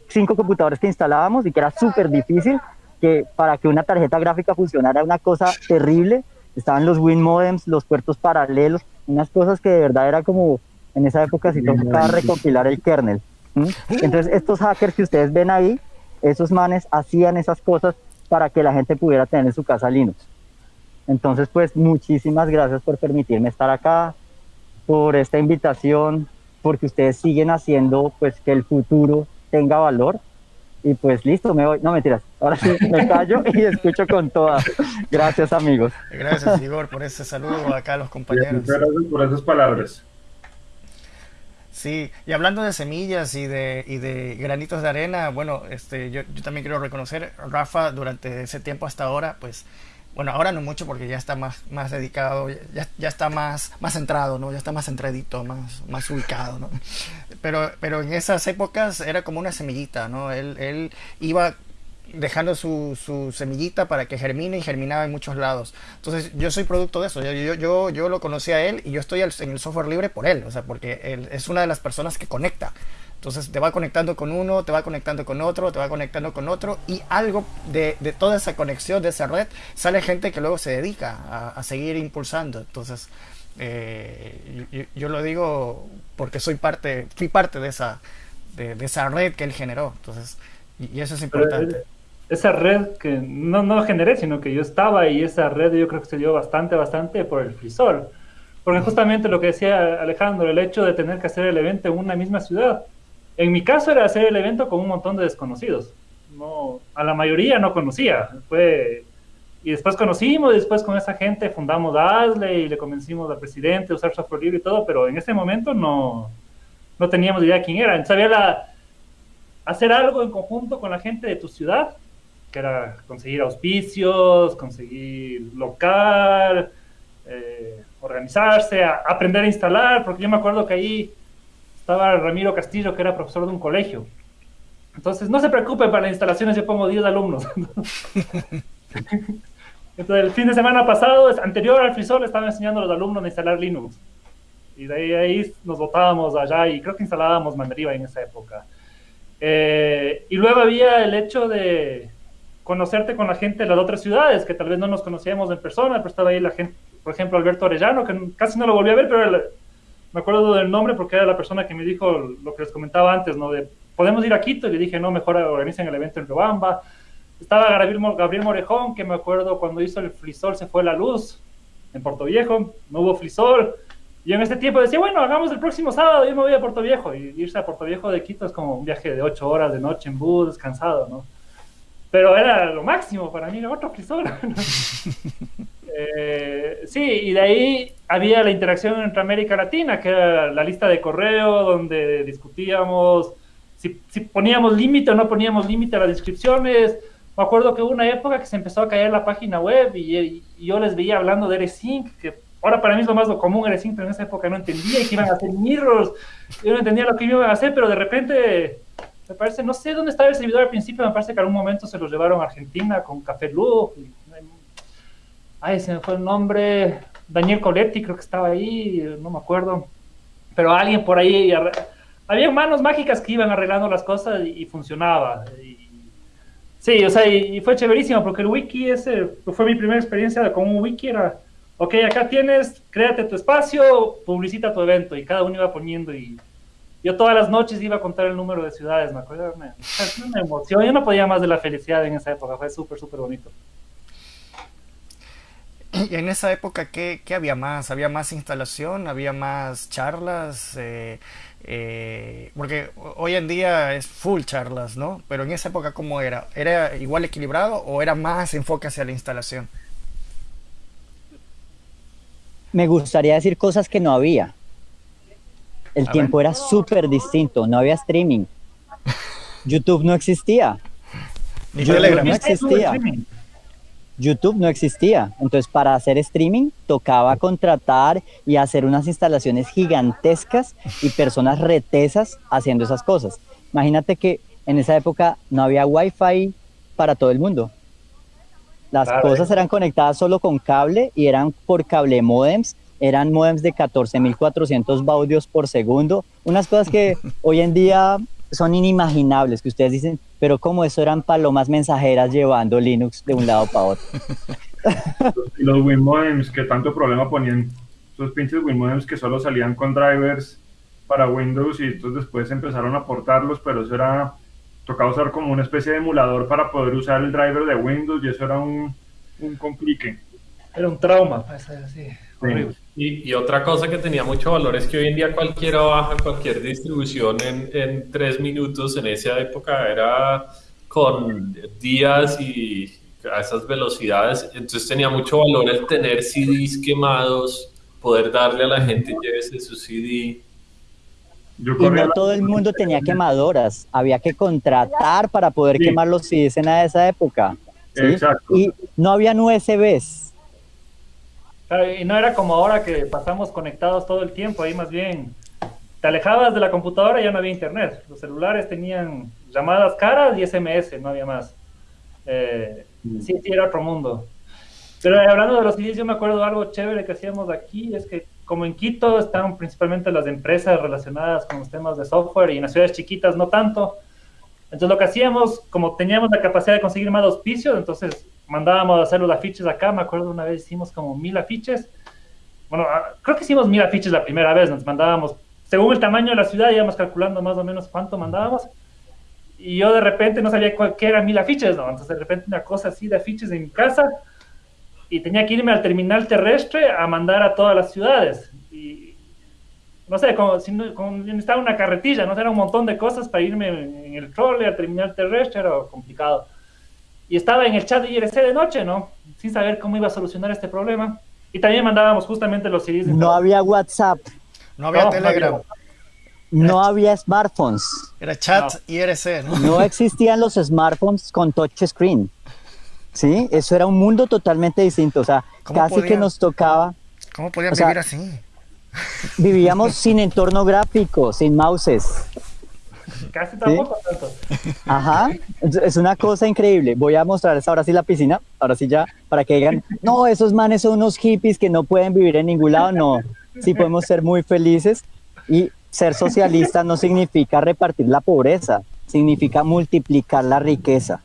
cinco computadores que instalábamos y que era súper difícil, que para que una tarjeta gráfica funcionara una cosa terrible, estaban los Win modems, los puertos paralelos, unas cosas que de verdad era como en esa época si tocaba recompilar el kernel. Entonces, estos hackers que ustedes ven ahí, esos manes hacían esas cosas para que la gente pudiera tener en su casa Linux. Entonces, pues muchísimas gracias por permitirme estar acá, por esta invitación, porque ustedes siguen haciendo pues que el futuro tenga valor. Y pues listo, me voy. No mentiras, ahora sí me <laughs> callo y escucho con toda. Gracias, amigos. Gracias, Igor, por ese saludo acá a los compañeros. Gracias por esas palabras. Sí, y hablando de semillas y de, y de granitos de arena, bueno, este, yo, yo también quiero reconocer, Rafa, durante ese tiempo hasta ahora, pues Bueno, ahora no mucho porque ya está más, más dedicado, ya, ya está más, más centrado, ¿no? Ya está más centradito, más, más ubicado, ¿no? Pero, pero en esas épocas era como una semillita, ¿no? Él, él iba dejando su, su, semillita para que germine y germinaba en muchos lados. Entonces yo soy producto de eso, yo, yo, yo, lo conocí a él y yo estoy en el software libre por él, o sea, porque él es una de las personas que conecta. Entonces te va conectando con uno, te va conectando con otro, te va conectando con otro y algo de, de toda esa conexión, de esa red, sale gente que luego se dedica a, a seguir impulsando. Entonces eh, yo, yo, lo digo porque soy parte, fui parte de esa, de, de esa red que él generó. Entonces, y, y eso es importante esa red que no, no generé, sino que yo estaba y esa red yo creo que se dio bastante, bastante por el frisol. Porque justamente lo que decía Alejandro, el hecho de tener que hacer el evento en una misma ciudad. En mi caso era hacer el evento con un montón de desconocidos. No, a la mayoría no conocía. Fue, y después conocimos, y después con esa gente fundamos ASLE y le convencimos al presidente a usar software libre y todo, pero en ese momento no, no teníamos idea de quién era. Entonces había la, hacer algo en conjunto con la gente de tu ciudad que era conseguir auspicios, conseguir local, eh, organizarse, a, aprender a instalar, porque yo me acuerdo que ahí estaba Ramiro Castillo, que era profesor de un colegio. Entonces, no se preocupe, para las instalaciones yo pongo 10 alumnos. <laughs> Entonces, el fin de semana pasado, anterior al FreeSol, estaba enseñando a los alumnos a instalar Linux. Y de ahí, ahí nos botábamos allá y creo que instalábamos Mandriva en esa época. Eh, y luego había el hecho de, conocerte con la gente de las otras ciudades, que tal vez no nos conocíamos en persona, pero estaba ahí la gente, por ejemplo, Alberto Arellano, que casi no lo volví a ver, pero me acuerdo del nombre porque era la persona que me dijo lo que les comentaba antes, ¿no? De, podemos ir a Quito, y le dije, no, mejor organicen el evento en Riobamba. Estaba Gabriel, Gabriel Morejón, que me acuerdo cuando hizo el Frisol se fue la luz en Puerto Viejo, no hubo Frisol. Y en ese tiempo decía, bueno, hagamos el próximo sábado, yo me voy a Puerto Viejo. Y irse a Puerto Viejo de Quito es como un viaje de ocho horas de noche en bus, descansado, ¿no? Pero era lo máximo para mí, era otro frisol. eh, sí, y de ahí había la interacción entre América Latina, que era la lista de correo donde discutíamos si, si poníamos límite o no poníamos límite a las descripciones. Me acuerdo que hubo una época que se empezó a caer la página web y, y, y yo les veía hablando de RSync, que ahora para mí es lo más lo común RSync, pero en esa época no entendía que iban a hacer mirrors, yo no entendía lo que iban a hacer, pero de repente me parece, no sé dónde estaba el servidor al principio, me parece que algún momento se lo llevaron a Argentina con Café Ludo. Ay, se me fue el nombre, Daniel Coletti creo que estaba ahí, no me acuerdo, pero alguien por ahí, había manos mágicas que iban arreglando las cosas y, y funcionaba. Sí, o sea, y, fue chéverísimo porque el wiki ese fue mi primera experiencia con un wiki, era, ok, acá tienes, créate tu espacio, publicita tu evento y cada uno iba poniendo y yo todas las noches iba a contar el número de ciudades, me acuerdo, me, una emoción, yo no podía más de la felicidad en esa época, fue súper, súper bonito. Y en esa época, ¿qué, ¿qué, había más? ¿Había más instalación? ¿Había más charlas? Eh, eh, porque hoy en día es full charlas, ¿no? Pero en esa época, ¿cómo era? ¿Era igual equilibrado o era más enfoque hacia la instalación? Me gustaría decir cosas que no había. El a tiempo ver. era súper distinto, no había streaming. YouTube no existía. YouTube no existía. YouTube no existía. Entonces, para hacer streaming, tocaba contratar y hacer unas instalaciones gigantescas y personas retesas haciendo esas cosas. Imagínate que en esa época no había wifi para todo el mundo. Las claro. cosas eran conectadas solo con cable y eran por cable modems eran modems de 14.400 baudios por segundo, unas cosas que <laughs> hoy en día son inimaginables, que ustedes dicen, pero como eso eran palomas mensajeras llevando Linux de un lado para otro. y <laughs> los WinModems que tanto problema ponían, esos pinches WinModems que solo salían con drivers para Windows y entonces después empezaron a portarlos, pero eso era, tocaba usar como una especie de emulador para poder usar el driver de Windows y eso era un, un complique. Era un trauma, así. Sí. Y, y, otra cosa que tenía mucho valor es que hoy en día cualquiera baja cualquier distribución en, en tres minutos. En esa época era con días y a esas velocidades. Entonces tenía mucho valor el tener CDs quemados, poder darle a la gente llévese su CD. Yo y no todo el mundo tenía <laughs> quemadoras, había que contratar para poder sí. quemar los CDs en esa época. Exacto. Y no habían USBs. Y no era como ahora que pasamos conectados todo el tiempo, ahí más bien te alejabas de la computadora y ya no había internet. Los celulares tenían llamadas caras y SMS, no había más. Eh, sí, sí, era otro mundo. Pero hablando de los CDs, yo me acuerdo algo chévere que hacíamos aquí, es que como en Quito están principalmente las empresas relacionadas con los temas de software y en las ciudades chiquitas no tanto. Entonces lo que hacíamos, como teníamos la capacidad de conseguir más auspicios, entonces mandábamos a hacer los afiches acá. Me acuerdo una vez hicimos como mil afiches. Bueno, ah, creo que hicimos mil afiches la primera vez. Nos mandábamos, según el tamaño de la ciudad, íbamos calculando más o menos cuánto mandábamos. Y yo de repente no sabía qué eran mil afiches, ¿no? Entonces de repente una cosa así de afiches en mi casa y tenía que irme al terminal terrestre a mandar a todas las ciudades. Y no sé, como si no, como necesitaba una carretilla, no sé, era un montón de cosas para irme en el trole al terminal terrestre, era complicado. Y estaba en el chat de IRC de noche, ¿no? Sin saber cómo iba a solucionar este problema. Y también mandábamos justamente los CDs. No había WhatsApp. No había No, Telegram. no había. No había smartphones. Era chat IRC, ¿no? No existían los smartphones con touch screen. Sí, eso era un mundo totalmente distinto. O sea, ¿Cómo casi que nos tocaba. ¿Cómo podían O sea, vivir así? Vivíamos sin entorno gráfico, sin mouses. <laughs> Casi tampoco tanto. <laughs> Ajá, es una cosa increíble. Voy a mostrarles ahora sí la piscina, ahora sí ya, para que digan, <laughs> no, esos manes son unos hippies que no pueden vivir en ningún lado. No, sí podemos ser muy felices y ser socialistas no significa repartir la pobreza, significa multiplicar la riqueza.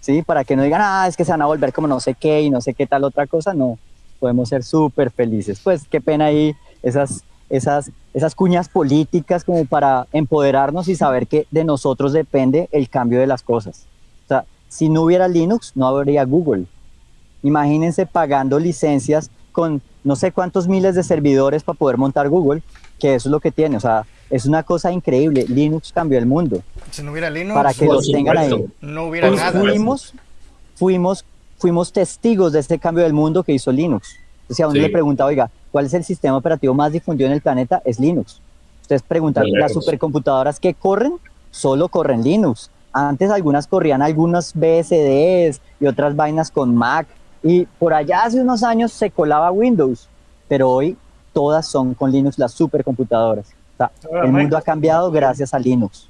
¿Sí? Para que no digan, ah, es que se van a volver como no sé qué y no sé qué tal otra cosa. No, podemos ser súper felices. Pues qué pena ahí esas, esas, esas cuñas políticas como para empoderarnos y saber que de nosotros depende el cambio de las cosas. O sea, si no hubiera Linux, no habría Google. Imagínense pagando licencias con no sé cuántos miles de servidores para poder montar Google, que eso es lo que tiene. O sea, es una cosa increíble. Linux cambió el mundo Si no hubiera Linux, para que los tengan ahí. no hubiera nada. Fuimos, fuimos, fuimos testigos de este cambio del mundo que hizo Linux. Si a uno Sí. le pregunta, oiga, ¿cuál es el sistema operativo más difundido en el planeta? Es Linux. Ustedes preguntan, las supercomputadoras que corren, solo corren Linux. Antes algunas corrían algunos BSDs y otras vainas con Mac. Y por allá hace unos años se colaba Windows. Pero hoy todas son con Linux las supercomputadoras. O sea, Ahora el mundo ha cambiado gracias a Linux,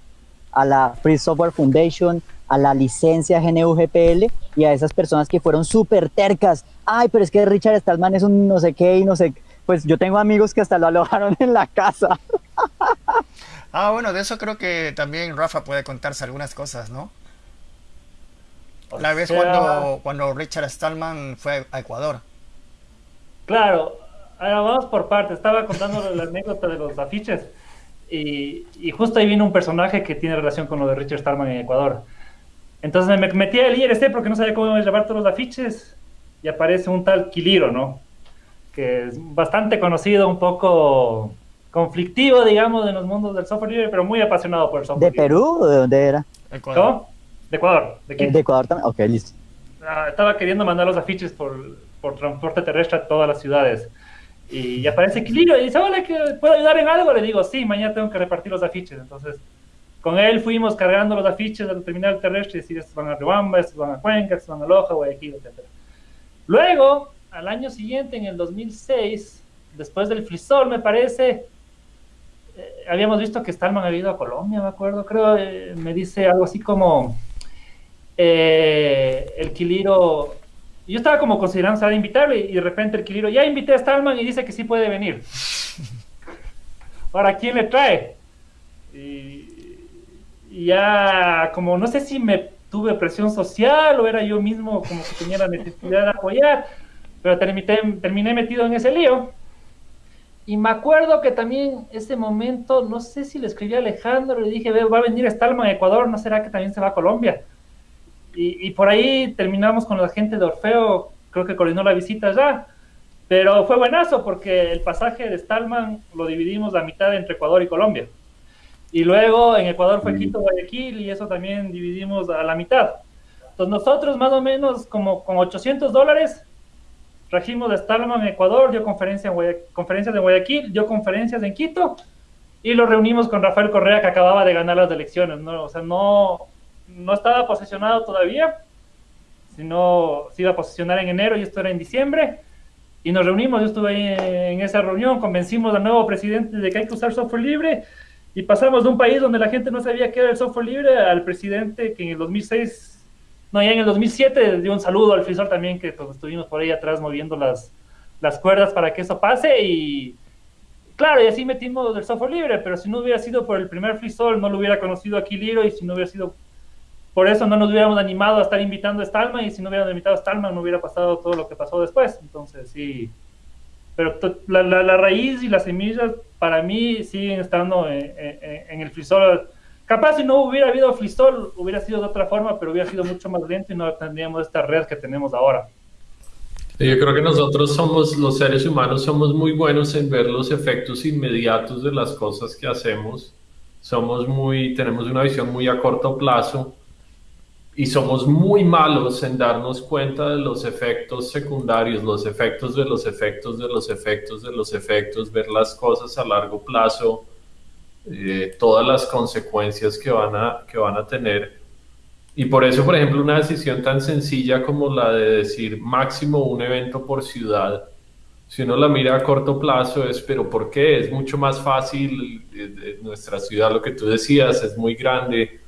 a la Free Software Foundation, a la licencia GNU-GPL y a esas personas que fueron súper tercas. Ay, pero es que Richard Stallman es un no sé qué y no sé. qué". Pues yo tengo amigos que hasta lo alojaron en la casa. <laughs> Ah, bueno, de eso creo que también Rafa puede contarse algunas cosas, ¿no? O La vez sea, cuando, cuando Richard Stallman fue a Ecuador. Claro, ahora vamos por partes. Estaba contando la anécdota de los afiches y, y justo ahí vino un personaje que tiene relación con lo de Richard Stallman en Ecuador. Entonces me metí al IRC porque no sabía cómo llevar todos los afiches y aparece un tal Quiliro, ¿no? Que es bastante conocido, un poco conflictivo, digamos, en los mundos del software libre, pero muy apasionado por el software ¿De libre. Perú o de dónde era? Ecuador. ¿Cómo? De Ecuador, de Quito. ¿De Ecuador también? Ok, listo. Ah, estaba queriendo mandar los afiches por, por transporte terrestre a todas las ciudades. Y aparece Equilibrio y dice, hola, ¿que ¿puedo ayudar en algo? Le digo, sí, mañana tengo que repartir los afiches. Entonces, con él fuimos cargando los afiches del terminal terrestre y decir, estos van a Riobamba, estos van a Cuenca, estos van a Loja, Guayaquil, etc. Luego, al año siguiente, en el 2006, después del Frisol, me parece, eh, habíamos visto que Stallman había ido a Colombia, me acuerdo, creo, eh, me dice algo así como, eh, el Quiliro, yo estaba como considerando saber invitarle y de repente el Quiliro, ya invité a Stallman y dice que sí puede venir. <laughs> Ahora, ¿quién le trae? Y ya, como no sé si me tuve presión social o era yo mismo como que tenía la necesidad de apoyar, pero terminé, terminé metido en ese lío. Y me acuerdo que también ese momento, no sé si le escribí a Alejandro, le dije, "Ve, va a venir Stallman a Ecuador, ¿no será que también se va a Colombia? Y, por ahí terminamos con la gente de Orfeo, creo que coordinó la visita ya, pero fue buenazo porque el pasaje de Stallman lo dividimos la mitad entre Ecuador y Colombia. Y luego en Ecuador fue Quito, Guayaquil y eso también dividimos a la mitad. Entonces nosotros más o menos como con 800 dólares trajimos de Stallman en Ecuador, dio conferencia en Guaya- conferencias en Guayaquil, dio conferencias en Quito y lo reunimos con Rafael Correa que acababa de ganar las elecciones. ¿no? O sea, no, no estaba posesionado todavía. sino se iba a posicionar en enero y esto era en diciembre. Y nos reunimos, yo estuve ahí en esa reunión, convencimos al nuevo presidente de que hay que usar software libre y pasamos de un país donde la gente no sabía qué era el software libre al presidente que en el 2006, no, ya en el 2007 dio un saludo al FreeSol también, que pues, estuvimos por ahí atrás moviendo las, las cuerdas para que eso pase y claro, y así metimos el software libre, pero si no hubiera sido por el primer FreeSol no lo hubiera conocido aquí Liro y si no hubiera sido por eso no nos hubiéramos animado a estar invitando a Stalma y si no hubiéramos invitado a Stalma no hubiera pasado todo lo que pasó después. Entonces, sí. Pero la, la, raíz y las semillas para mí siguen estando en, el frisol. Capaz si no hubiera habido frisol hubiera sido de otra forma, pero hubiera sido mucho más lento y no tendríamos esta red que tenemos ahora. Yo creo que nosotros somos, los seres humanos, somos muy buenos en ver los efectos inmediatos de las cosas que hacemos. Somos muy, tenemos una visión muy a corto plazo y somos muy malos en darnos cuenta de los efectos secundarios, los efectos de los efectos de los efectos de los efectos, ver las cosas a largo plazo, eh, todas las consecuencias que van, a, que van a tener. Y por eso, por ejemplo, una decisión tan sencilla como la de decir máximo un evento por ciudad, si uno la mira a corto plazo es, pero ¿por qué? Es mucho más fácil, eh, nuestra ciudad, lo que tú decías, es muy grande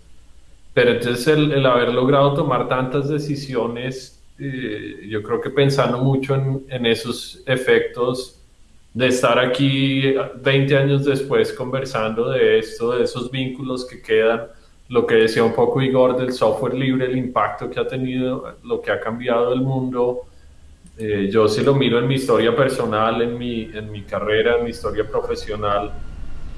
pero entonces el, haber logrado tomar tantas decisiones, eh, yo creo que pensando mucho en, en, esos efectos de estar aquí 20 años después conversando de esto, de esos vínculos que quedan, lo que decía un poco Igor del software libre, el impacto que ha tenido, lo que ha cambiado el mundo. Eh, yo si lo miro en mi historia personal, en mi, en mi carrera, en mi historia profesional,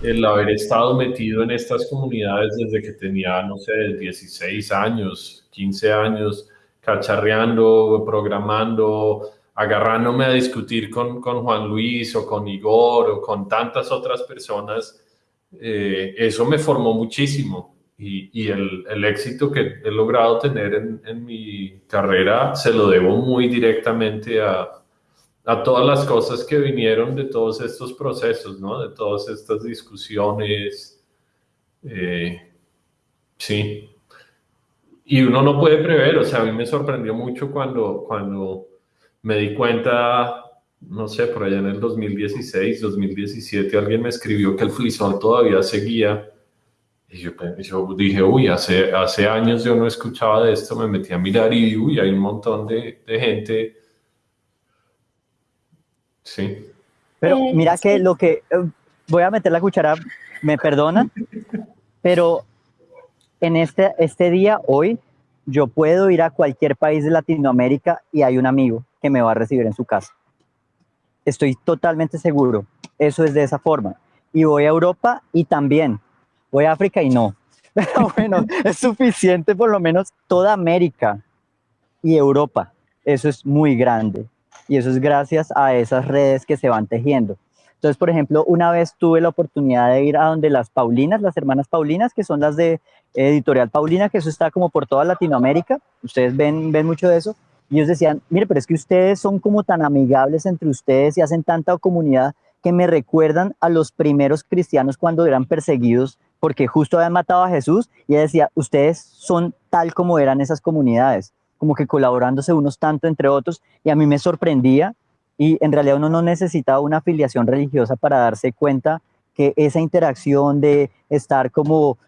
el haber estado metido en estas comunidades desde que tenía, no sé, 16 años, 15 años, cacharreando, programando, agarrándome a discutir con, con Juan Luis o con Igor o con tantas otras personas, eh, eso me formó muchísimo. Y, y el, el, éxito que he logrado tener en, en mi carrera se lo debo muy directamente a, a todas las cosas que vinieron de todos estos procesos, ¿no? De todas estas discusiones. Eh, sí. Y uno no puede prever, o sea, a mí me sorprendió mucho cuando, cuando me di cuenta, no sé, por allá en el 2016, 2017, alguien me escribió que el flisol todavía seguía. Y yo, yo, dije, uy, hace, hace años yo no escuchaba de esto, me metí a mirar y uy, hay un montón de, de gente Sí. Pero eh, mira que lo que eh, voy a meter la cuchara, me perdonan, pero en este, este día, hoy, yo puedo ir a cualquier país de Latinoamérica y hay un amigo que me va a recibir en su casa. Estoy totalmente seguro. Eso es de esa forma. Y voy a Europa y también. Voy a África y no. Pero <laughs> bueno, es suficiente por lo menos toda América y Europa. Eso es muy grande y eso es gracias a esas redes que se van tejiendo. Entonces, por ejemplo, una vez tuve la oportunidad de ir a donde las Paulinas, las hermanas Paulinas, que son las de Editorial Paulina, que eso está como por toda Latinoamérica, ustedes ven, ven mucho de eso, y ellos decían, mire, pero es que ustedes son como tan amigables entre ustedes y hacen tanta comunidad que me recuerdan a los primeros cristianos cuando eran perseguidos porque justo habían matado a Jesús, y decía, ustedes son tal como eran esas comunidades como que colaborándose unos tanto entre otros, y a mí me sorprendía, y en realidad uno no necesitaba una afiliación religiosa para darse cuenta que esa interacción de estar como,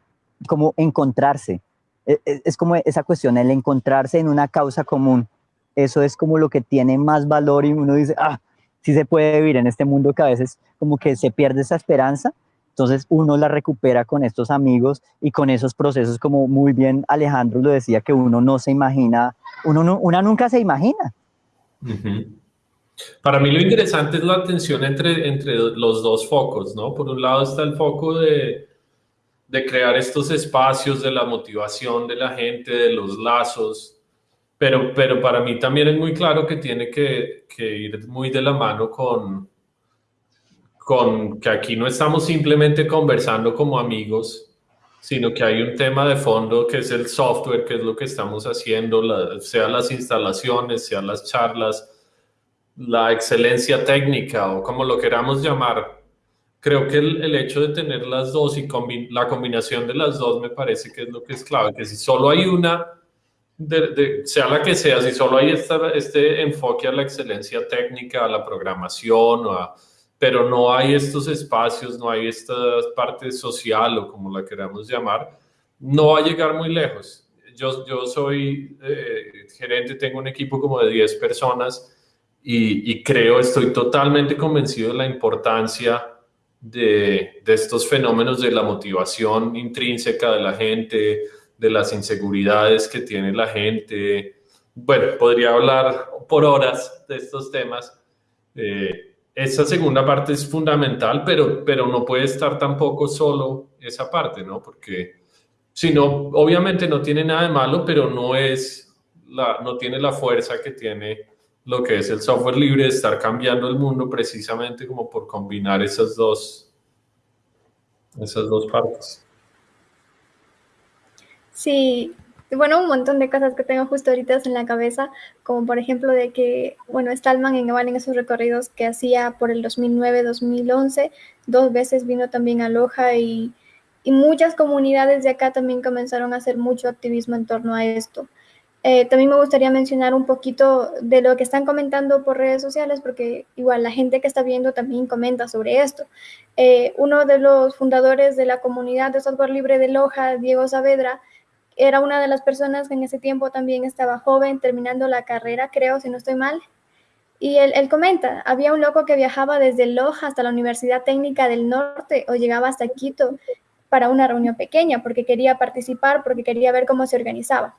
como encontrarse, e, e, es, como esa cuestión, el encontrarse en una causa común, eso es como lo que tiene más valor y uno dice, ah, sí se puede vivir en este mundo que a veces como que se pierde esa esperanza, entonces uno la recupera con estos amigos y con esos procesos, como muy bien Alejandro lo decía, que uno no se imagina, uno una nunca se imagina. Para mí lo interesante es la tensión entre, entre los dos focos, ¿no? Por un lado está el foco de, de crear estos espacios de la motivación de la gente, de los lazos, pero, pero para mí también es muy claro que tiene que, que ir muy de la mano con, con que aquí no estamos simplemente conversando como amigos, sino que hay un tema de fondo que es el software, que es lo que estamos haciendo, sea las instalaciones, sean las charlas, la excelencia técnica o como lo queramos llamar. Creo que el, hecho de tener las dos y la combinación de las dos me parece que es lo que es clave, que si solo hay una, sea la que sea, si solo hay este enfoque a la excelencia técnica, a la programación, pero no hay estos espacios, no hay esta parte social o como la queramos llamar, no va a llegar muy lejos. Yo, yo soy eh, gerente, tengo un equipo como de 10 personas y, y, creo, estoy totalmente convencido de la importancia de, de estos fenómenos de la motivación intrínseca de la gente, de las inseguridades que tiene la gente. Bueno, podría hablar por horas de estos temas. Eh, esa segunda parte es fundamental, pero, pero no puede estar tampoco solo esa parte, ¿no? Porque si no, obviamente no tiene nada de malo, pero no es la, no tiene la fuerza que tiene lo que es el software libre de estar cambiando el mundo precisamente como por combinar esas dos, esas dos partes. Sí, bueno, un montón de cosas que tengo justo ahorita en la cabeza, como por ejemplo de que, bueno, Stallman en en esos recorridos que hacía por el 2009-2011, dos veces vino también a Loja y, y, muchas comunidades de acá también comenzaron a hacer mucho activismo en torno a esto. Eh, también me gustaría mencionar un poquito de lo que están comentando por redes sociales, porque igual la gente que está viendo también comenta sobre esto. Eh, uno de los fundadores de la comunidad de software libre de Loja, Diego Saavedra, era una de las personas que en ese tiempo también estaba joven, terminando la carrera, creo, si no estoy mal. Y él, él, comenta, había un loco que viajaba desde Loja hasta la Universidad Técnica del Norte o llegaba hasta Quito para una reunión pequeña porque quería participar, porque quería ver cómo se organizaba.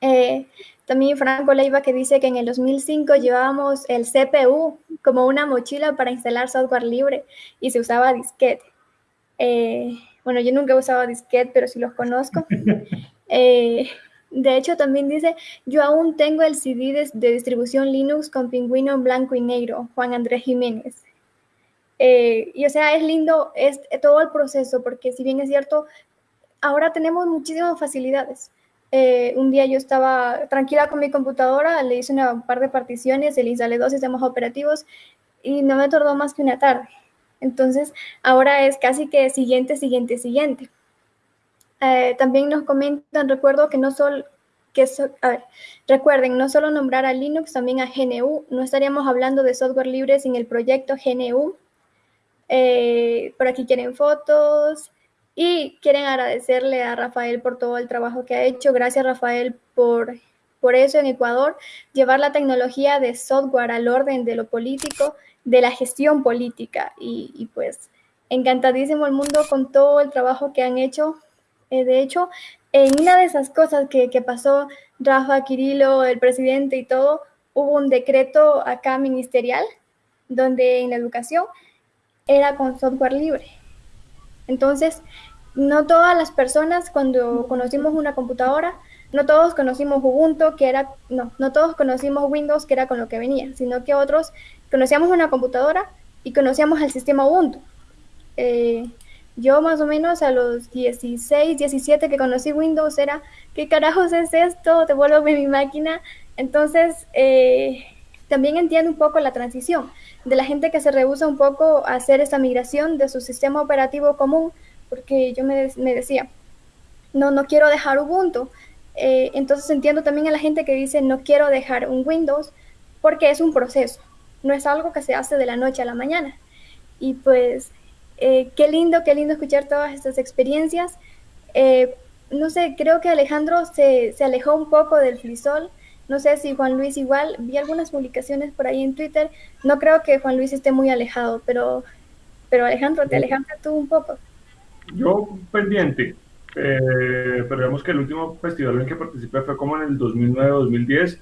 Eh, también Franco Leiva que dice que en el 2005 llevábamos el CPU como una mochila para instalar software libre y se usaba disquete. Eh, bueno, yo nunca he usado disquete, pero sí los conozco. <laughs> Eh, de hecho, también dice, yo aún tengo el CD de, distribución Linux con pingüino en blanco y negro, Juan Andrés Jiménez. Eh, y o sea, es lindo es, todo el proceso, porque si bien es cierto, ahora tenemos muchísimas facilidades. Eh, un día yo estaba tranquila con mi computadora, le hice un par de particiones, le instalé dos sistemas operativos y no me tardó más que una tarde. Entonces, ahora es casi que siguiente, siguiente, siguiente. Eh, también nos comentan, recuerdo que no solo, que a ver, recuerden, no solo nombrar a Linux, también a GNU. No estaríamos hablando de software libre sin el proyecto GNU. Eh, por aquí quieren fotos y quieren agradecerle a Rafael por todo el trabajo que ha hecho. Gracias, Rafael, por, por eso en Ecuador, llevar la tecnología de software al orden de lo político de la gestión política y, pues encantadísimo el mundo con todo el trabajo que han hecho. Eh, de hecho, en una de esas cosas que, pasó Rafa, Quirilo, el presidente y todo, hubo un decreto acá ministerial donde en la educación era con software libre. Entonces, no todas las personas cuando conocimos una computadora, no todos conocimos Ubuntu, que era, no, no todos conocimos Windows, que era con lo que venía, sino que otros conocíamos una computadora y conocíamos el sistema Ubuntu. Eh, yo más o menos a los 16, 17 que conocí Windows era, ¿qué carajos es esto? Te vuelvo a mi máquina. Entonces, eh, también entiendo un poco la transición de la gente que se rehúsa un poco a hacer esa migración de su sistema operativo común, porque yo me, decía, no, no quiero dejar Ubuntu. Eh, entonces entiendo también a la gente que dice, no quiero dejar un Windows, porque es un proceso no es algo que se hace de la noche a la mañana. Y pues, eh, qué lindo, qué lindo escuchar todas estas experiencias. Eh, no sé, creo que Alejandro se, se, alejó un poco del frisol. No sé si Juan Luis igual, vi algunas publicaciones por ahí en Twitter. No creo que Juan Luis esté muy alejado, pero, pero Alejandro, ¿te alejaste tú un poco? Yo pendiente, eh, pero vemos que el último festival en que participé fue como en el 2009-2010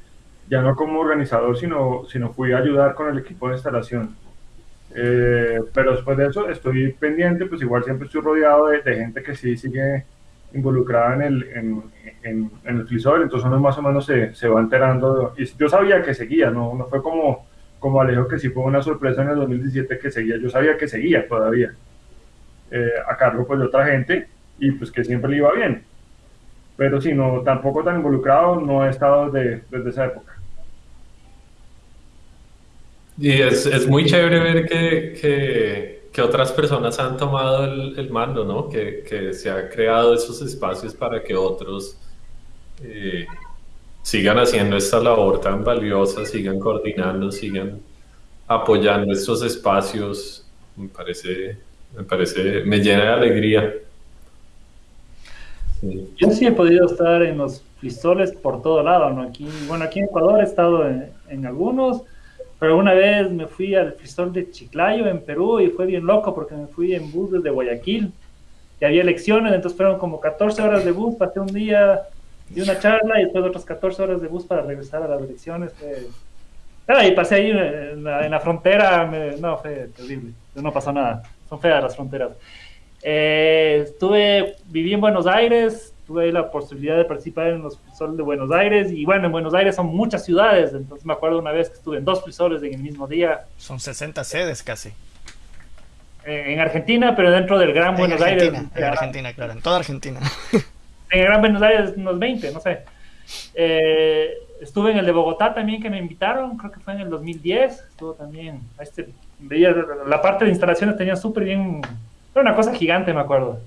ya no como organizador, sino, sino fui a ayudar con el equipo de instalación. Eh, pero después de eso estoy pendiente, pues igual siempre estoy rodeado de, gente que sí sigue involucrada en el, en, en, el flisol, entonces uno más o menos se, se, va enterando. Y yo sabía que seguía, no, no fue como, como Alejo que sí fue una sorpresa en el 2017 que seguía, yo sabía que seguía todavía, eh, a cargo pues de otra gente y pues que siempre le iba bien. Pero si no, tampoco tan involucrado, no he estado desde, desde esa época. Y es, es muy chévere ver que, que, que, otras personas han tomado el, el mando, ¿no? Que, que, se ha creado esos espacios para que otros eh, sigan haciendo esta labor tan valiosa, sigan coordinando, sigan apoyando estos espacios, me parece, me parece, me llena de alegría. Yo sí he podido estar en los pistoles por todo lado, ¿no? Aquí, bueno, aquí en Ecuador he estado en, algunos, pero una vez me fui al pistol de Chiclayo en Perú y fue bien loco porque me fui en bus desde Guayaquil y había elecciones, entonces fueron como 14 horas de bus, pasé un día y una charla y después otras 14 horas de bus para regresar a las elecciones. y pasé ahí en la, frontera, no, fue terrible, no pasó nada, son feas las fronteras. Eh, estuve, viví en Buenos Aires, tuve la posibilidad de participar en los frisoles de Buenos Aires y bueno, en Buenos Aires son muchas ciudades, entonces me acuerdo una vez que estuve en dos frisoles en el mismo día. Son 60 sedes casi. en Argentina, pero dentro del Gran Buenos Aires. En Argentina, claro, en toda Argentina. <laughs> en el Gran Buenos Aires unos 20, no sé. Eh, estuve en el de Bogotá también que me invitaron, creo que fue en el 2010, estuvo también, este, veía, la parte de instalaciones tenía súper bien, era una cosa gigante me acuerdo.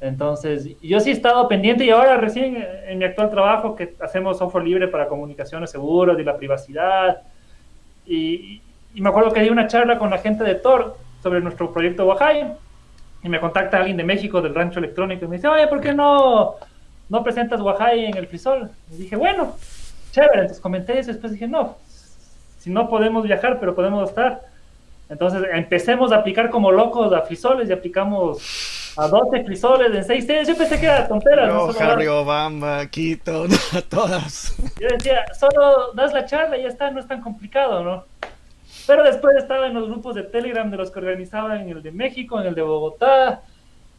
Entonces, yo sí he estado pendiente y ahora recién en mi actual trabajo que hacemos software libre para comunicaciones seguras y la privacidad. Y, me acuerdo que di una charla con la gente de Tor sobre nuestro proyecto Wahai y me contacta alguien de México del rancho electrónico y me dice, oye, ¿por qué no, no presentas Wahai en el Frisol? Y dije, bueno, chévere. Entonces comenté eso y después dije, no, si no podemos viajar, pero podemos estar. Entonces empecemos a aplicar como locos a Frisoles y aplicamos a 12 frisoles en 6 sedes. Yo pensé que era tontera. No, no Harry Obama, Quito, <laughs> a todas. Yo decía, solo das la charla y ya está, no es tan complicado, ¿no? Pero después estaba en los grupos de Telegram de los que organizaban en el de México, en el de Bogotá.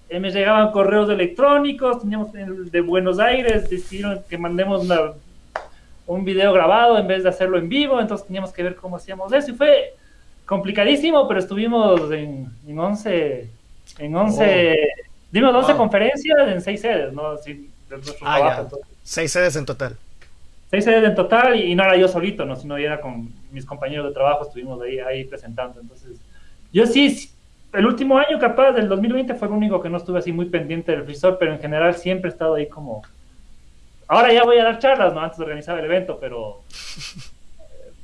Eh, me llegaban correos electrónicos, teníamos el de Buenos Aires, decidieron que mandemos un video grabado en vez de hacerlo en vivo, entonces teníamos que ver cómo hacíamos eso. Y fue complicadísimo, pero estuvimos en, en 11 en 11, dimos 11 conferencias en 6 sedes, ¿no? Sí, ah, 6 sedes en total. 6 sedes en total y, no era yo solito, ¿no? Sino era con mis compañeros de trabajo, estuvimos ahí, ahí presentando. Entonces, yo sí, el último año capaz del 2020 fue el único que no estuve así muy pendiente del frisor, pero en general siempre he estado ahí como... Ahora ya voy a dar charlas, ¿no? Antes de organizar el evento, pero <laughs>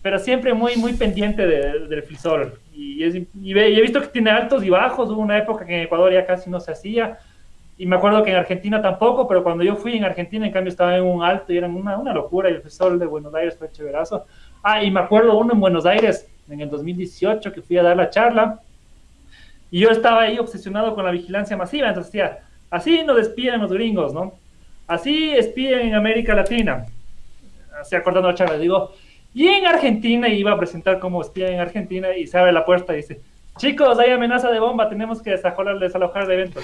pero siempre muy, muy pendiente del frisor. Y, he visto que tiene altos y bajos. Hubo una época que en Ecuador ya casi no se hacía. Y me acuerdo que en Argentina tampoco, pero cuando yo fui en Argentina, en cambio, estaba en un alto y era una, una locura. Y el frisor de Buenos Aires fue chéverazo. Ah, y me acuerdo uno en Buenos Aires, en el 2018, que fui a dar la charla. Y yo estaba ahí obsesionado con la vigilancia masiva. Entonces decía, así nos despiden los gringos, ¿no? Así despiden en América Latina. Así acordando la charla. Digo, y en Argentina iba a presentar como espía en Argentina y se abre la puerta y dice, chicos, hay amenaza de bomba, tenemos que desalojar el evento.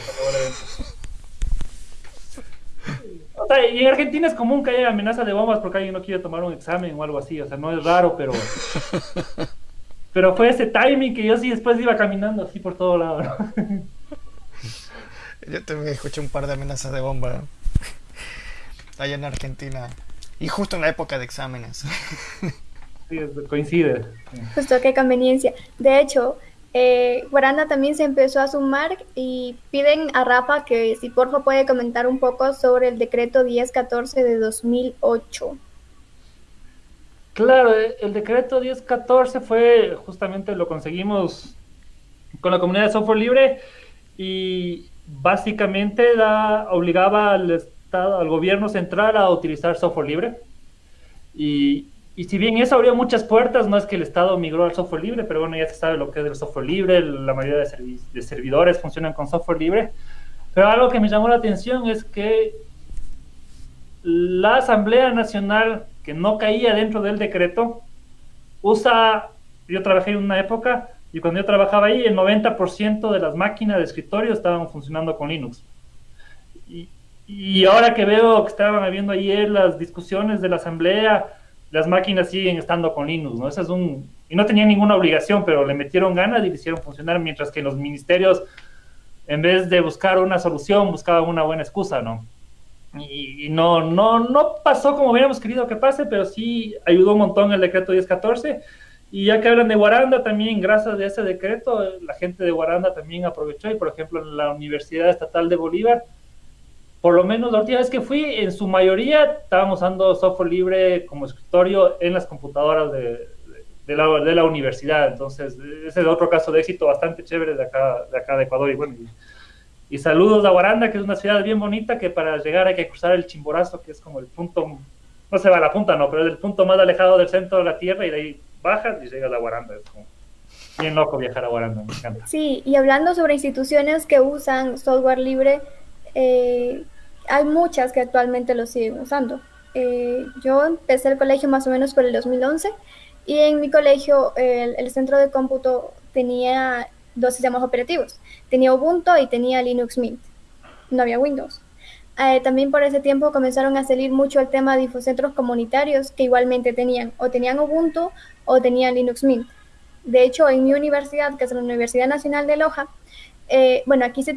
O sea, y en Argentina es común que haya amenaza de bombas porque alguien no quiere tomar un examen o algo así, o sea, no es raro, pero... <laughs> Pero fue ese timing que yo sí después iba caminando así por todo lado. Yo también escuché un par de amenazas de bomba allá en Argentina. Y justo en la época de exámenes. Sí, coincide. Justo, qué conveniencia. De hecho, eh, Guaranda también se empezó a sumar y piden a Rafa que si por favor puede comentar un poco sobre el decreto 1014 de 2008. Claro, eh, el decreto 1014 fue justamente lo conseguimos con la comunidad de software libre y básicamente da, obligaba al al gobierno central a utilizar software libre. Y, y, si bien eso abrió muchas puertas, no es que el Estado migró al software libre, pero bueno, ya se sabe lo que es el software libre, la mayoría de, de servidores funcionan con software libre. Pero algo que me llamó la atención es que la Asamblea Nacional, que no caía dentro del decreto, usa, yo trabajé en una época, y cuando yo trabajaba ahí, el 90% de las máquinas de escritorio estaban funcionando con Linux. Y, ahora que veo que estaban habiendo ayer las discusiones de la asamblea, las máquinas siguen estando con Linux, ¿no? Es un... Y no tenían ninguna obligación, pero le metieron ganas y le hicieron funcionar, mientras que los ministerios, en vez de buscar una solución, buscaban una buena excusa, ¿no? Y, no, no, no pasó como hubiéramos querido que pase, pero sí ayudó un montón el decreto 1014. Y ya que hablan de Guaranda, también gracias a ese decreto, la gente de Guaranda también aprovechó y, por ejemplo, en la Universidad Estatal de Bolívar, por lo menos la última vez que fui, en su mayoría estábamos usando software libre como escritorio en las computadoras de, de, la, de la, universidad. Entonces, ese es otro caso de éxito bastante chévere de acá de, acá de Ecuador. Y bueno, y, y saludos a Guaranda, que es una ciudad bien bonita, que para llegar hay que cruzar el Chimborazo, que es como el punto, no se va a la punta, no, pero es el punto más alejado del centro de la Tierra, y de ahí bajas y llegas a Guaranda. Es como bien loco viajar a Guaranda, me encanta. Sí, y hablando sobre instituciones que usan software libre, eh, hay muchas que actualmente lo siguen usando. Eh, yo empecé el colegio más o menos por el 2011 y en mi colegio el, el, centro de cómputo tenía dos sistemas operativos. Tenía Ubuntu y tenía Linux Mint. No había Windows. Eh, también por ese tiempo comenzaron a salir mucho el tema de infocentros comunitarios que igualmente tenían o tenían Ubuntu o tenían Linux Mint. De hecho, en mi universidad, que es la Universidad Nacional de Loja, eh, bueno, aquí se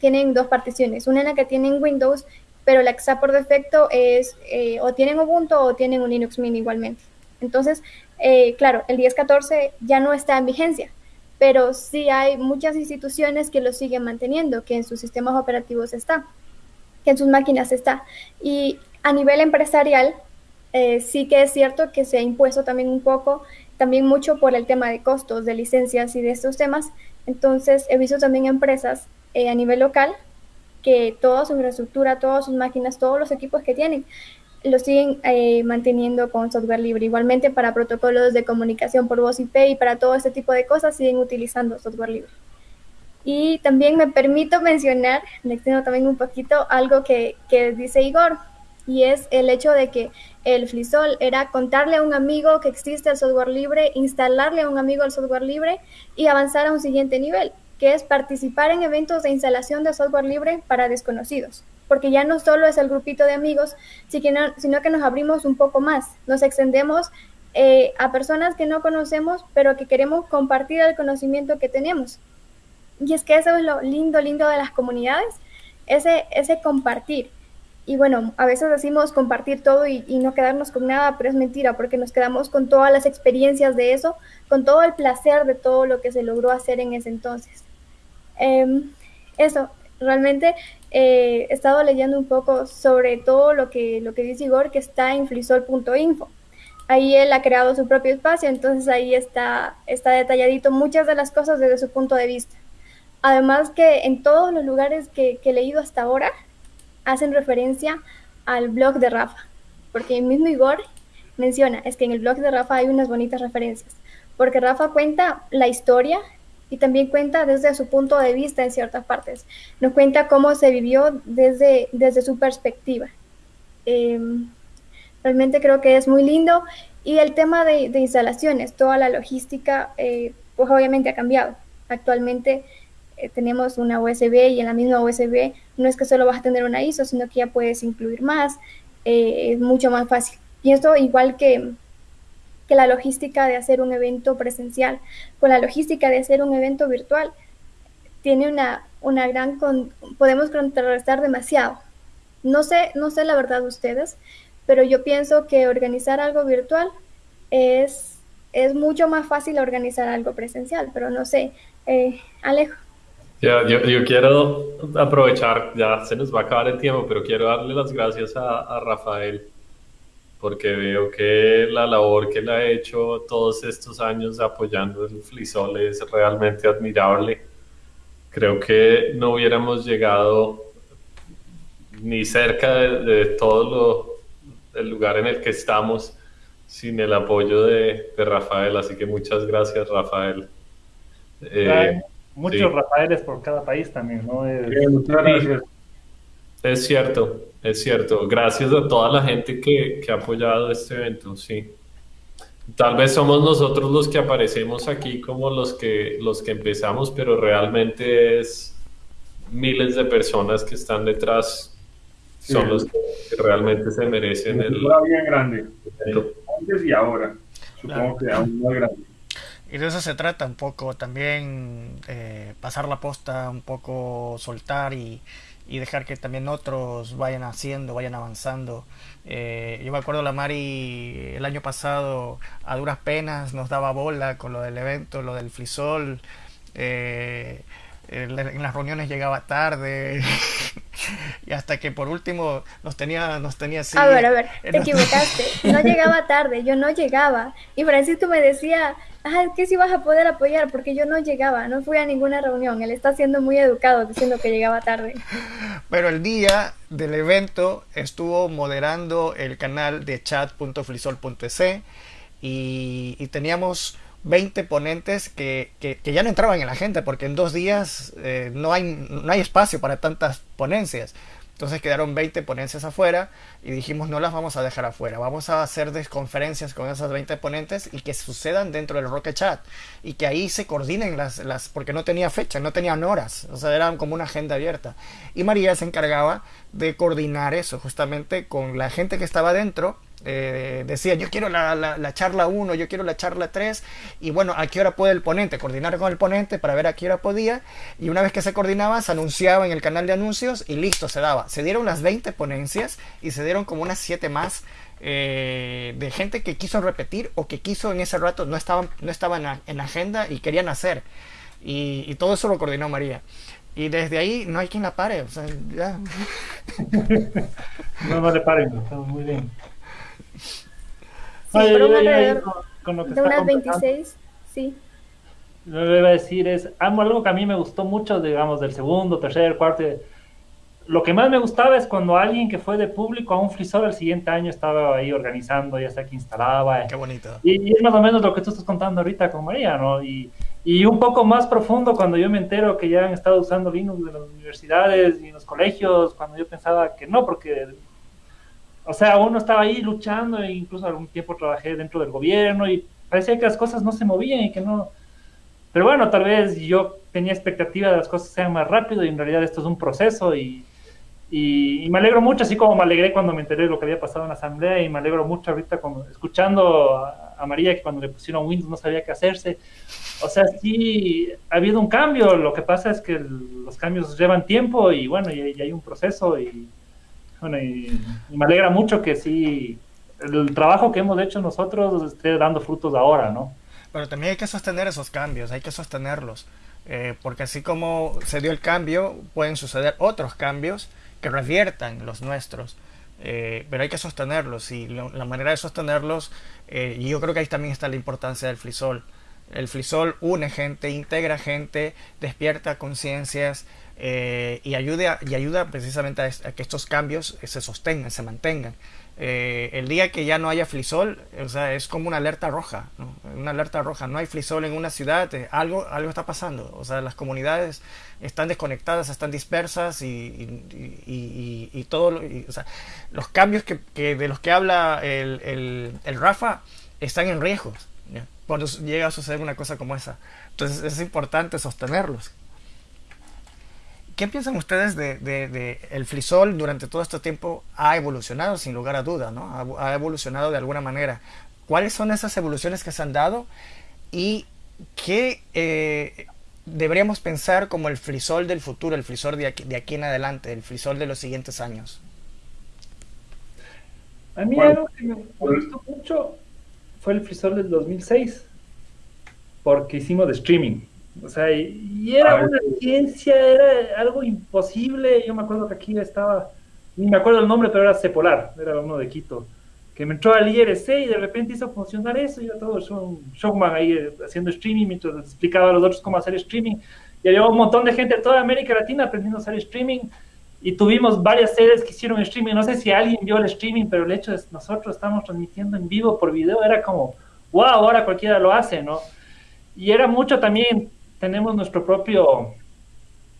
tienen dos particiones, una en la que tienen Windows, pero la que está por defecto es eh, o tienen Ubuntu o tienen un Linux Mint igualmente. Entonces, eh, claro, el 10.14 ya no está en vigencia, pero sí hay muchas instituciones que lo siguen manteniendo, que en sus sistemas operativos está, que en sus máquinas está. Y a nivel empresarial, eh, sí que es cierto que se ha impuesto también un poco, también mucho por el tema de costos, de licencias y de estos temas. Entonces, he visto también empresas eh, a nivel local que toda su infraestructura, todas sus máquinas, todos los equipos que tienen, lo siguen eh, manteniendo con software libre. Igualmente para protocolos de comunicación por voz IP y para todo este tipo de cosas siguen utilizando software libre. Y también me permito <laughs> mencionar, me extiendo también un poquito, algo que, que dice Igor, y es el hecho de que el FLISOL era contarle a un amigo que existe el software libre, instalarle a un amigo el software libre y avanzar a un siguiente nivel, que es participar en eventos de instalación de software libre para desconocidos porque ya no solo es el grupito de amigos, sino que nos abrimos un poco más, nos extendemos eh, a personas que no conocemos, pero que queremos compartir el conocimiento que tenemos. Y es que eso es lo lindo, lindo de las comunidades, ese, ese compartir. Y bueno, a veces decimos compartir todo y, no quedarnos con nada, pero es mentira, porque nos quedamos con todas las experiencias de eso, con todo el placer de todo lo que se logró hacer en ese entonces. Eh, eso, realmente eh, he estado leyendo un poco sobre todo lo que, lo que dice Igor, que está en flisol.info. Ahí él ha creado su propio espacio, entonces ahí está, está detalladito muchas de las cosas desde su punto de vista. Además que en todos los lugares que he leído hasta ahora hacen referencia al blog de Rafa, porque el mismo Igor menciona, es que en el blog de Rafa hay unas bonitas referencias, porque Rafa cuenta la historia y también cuenta desde su punto de vista en ciertas partes. Nos cuenta cómo se vivió desde, desde su perspectiva. Eh, realmente creo que es muy lindo. Y el tema de, instalaciones, toda la logística, eh, pues obviamente ha cambiado. Actualmente tenemos una USB y en la misma USB no es que solo vas a tener una ISO, sino que ya puedes incluir más. Eh, es mucho más fácil. Esto igual que, que la logística de hacer un evento presencial con la logística de hacer un evento virtual tiene una, una gran con, podemos contrarrestar demasiado. No sé, no sé la verdad ustedes, pero yo pienso que organizar algo virtual es, es mucho más fácil organizar algo presencial, pero no sé. Eh, Alejo. Ya, yo, yo, quiero aprovechar, ya se nos va a acabar el tiempo, pero quiero darle las gracias a, Rafael porque veo que la labor que él ha hecho todos estos años apoyando el Flisol es realmente admirable. Creo que no hubiéramos llegado ni cerca de, todo lo, el lugar en el que estamos sin el apoyo de, de Rafael, así que muchas gracias Rafael. Eh, muchos sí. Rafaeles por cada país también, ¿no? Es, muchas gracias. Es cierto, es cierto. Gracias a toda la gente que, que, ha apoyado este evento, sí. Tal vez somos nosotros los que aparecemos aquí como los que, los que empezamos, pero realmente es miles de personas que están detrás, sí. son los que, realmente se merecen el... bien grande, antes y ahora, supongo claro. que aún más grande. Y de eso se trata un poco, también eh, pasar la posta, un poco soltar y y dejar que también otros vayan haciendo, vayan avanzando. Eh, yo me acuerdo la Mari el año pasado a duras penas nos daba bola con lo del evento, lo del frisol. Eh, en las reuniones llegaba tarde. <laughs> y hasta que por último nos tenía, nos tenía así. A ver, a ver, te equivocaste. No <laughs> llegaba tarde, yo no llegaba. Y Francisco me decía, ah, es que si vas a poder apoyar, porque yo no llegaba, no fui a ninguna reunión. Él está siendo muy educado diciendo que llegaba tarde. Pero el día del evento estuvo moderando el canal de chat.flisol.es y, y teníamos 20 ponentes que, que, ya no entraban en la gente porque en dos días eh, no, hay, no hay espacio para tantas ponencias. Entonces quedaron 20 ponencias afuera y dijimos no las vamos a dejar afuera, vamos a hacer conferencias con esas 20 ponentes y que sucedan dentro del Rocket Chat y que ahí se coordinen las, las porque no tenía fecha, no tenían horas, o sea, eran como una agenda abierta. Y María se encargaba de coordinar eso justamente con la gente que estaba dentro eh, decía yo quiero la, la, charla 1, yo quiero la charla 3 y bueno, a qué hora puede el ponente, coordinar con el ponente para ver a qué hora podía y una vez que se coordinaba se anunciaba en el canal de anuncios y listo, se daba. Se dieron las 20 ponencias y se dieron como unas 7 más eh, de gente que quiso repetir o que quiso en ese rato, no estaban, no estaban en agenda y querían hacer. Y, todo eso lo coordinó María. Y desde ahí no hay quien la pare, o sea, ya. <laughs> no, no le paren, estamos muy bien. Sí, alrededor de unas 26, sí. Lo que iba a decir es, algo que a mí me gustó mucho, digamos, del segundo, tercer, cuarto. Lo que más me gustaba es cuando alguien que fue de público a un frisor el siguiente año estaba ahí organizando, ya sea que instalaba. Qué bonito. Y, es más o menos lo que tú estás contando ahorita con María, ¿no? Y, y un poco más profundo cuando yo me entero que ya han estado usando Linux en las universidades y en los colegios, cuando yo pensaba que no, porque o sea, uno estaba ahí luchando e incluso algún tiempo trabajé dentro del gobierno y parecía que las cosas no se movían y que no... Pero bueno, tal vez yo tenía expectativa de las cosas sean más rápido y en realidad esto es un proceso y, y, me alegro mucho, así como me alegré cuando me enteré de lo que había pasado en la asamblea y me alegro mucho ahorita con, escuchando a, María que cuando le pusieron Windows no sabía qué hacerse. O sea, sí ha habido un cambio, lo que pasa es que los cambios llevan tiempo y bueno, y, y hay un proceso y bueno, y, me alegra mucho que sí, el trabajo que hemos hecho nosotros esté dando frutos ahora, ¿no? Pero también hay que sostener esos cambios, hay que sostenerlos, eh, porque así como se dio el cambio, pueden suceder otros cambios que reviertan los nuestros. Eh, pero hay que sostenerlos y la manera de sostenerlos, eh, y yo creo que ahí también está la importancia del frisol. El frisol une gente, integra gente, despierta conciencias, eh, y, ayuda, y ayuda precisamente a, que estos cambios se sostengan, se mantengan. Eh, el día que ya no haya flisol, o sea, es como una alerta roja, una alerta roja, no hay flisol en una ciudad, eh, algo, algo está pasando, o sea, las comunidades están desconectadas, están dispersas y, y, y, todo, o sea, los cambios que, que, de los que habla el, el, el Rafa están en riesgo cuando llega a suceder una cosa como esa. Entonces es importante sostenerlos, ¿Qué piensan ustedes de, el frisol durante todo este tiempo ha evolucionado sin lugar a duda, ¿no? Ha, evolucionado de alguna manera. ¿Cuáles son esas evoluciones que se han dado y qué eh, deberíamos pensar como el frisol del futuro, el frisol de aquí, de aquí en adelante, el frisol de los siguientes años? A mí algo que me gustó mucho fue el frisol del 2006, porque hicimos de streaming. O sea, y, era una ciencia, era algo imposible. Yo me acuerdo que aquí estaba, ni me acuerdo el nombre, pero era Cepolar, era uno de Quito, que me entró al IRC y de repente hizo funcionar eso. Y yo todo un showman ahí eh, haciendo streaming mientras explicaba a los otros cómo hacer streaming. Y había un montón de gente de toda América Latina aprendiendo a hacer streaming. Y tuvimos varias sedes que hicieron streaming. No sé si alguien vio el streaming, pero el hecho de nosotros estamos transmitiendo en vivo por video era como, wow, ahora cualquiera lo hace, ¿no? Y era mucho también tenemos nuestro propio,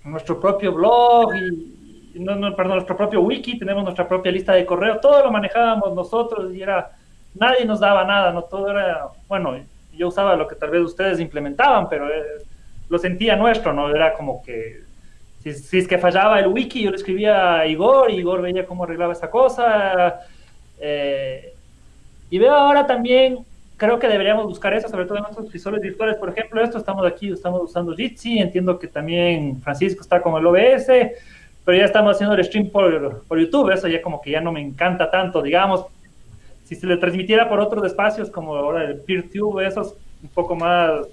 nuestro propio blog y, no, no, perdón, nuestro propio wiki, tenemos nuestra propia lista de correo, todo lo manejábamos nosotros y era, nadie nos daba nada, no todo era, bueno, yo usaba lo que tal vez ustedes implementaban, pero eh, lo sentía nuestro, ¿no? Era como que si, es que fallaba el wiki, yo le escribía a Igor, y Igor veía cómo arreglaba esa cosa. Eh, y veo ahora también creo que deberíamos buscar eso, sobre todo en nuestros visores virtuales. Por ejemplo, esto estamos aquí, estamos usando Jitsi, entiendo que también Francisco está con el OBS, pero ya estamos haciendo el stream por, por YouTube, eso ya como que ya no me encanta tanto, digamos, si se le transmitiera por otros espacios como ahora el PeerTube, esos un poco más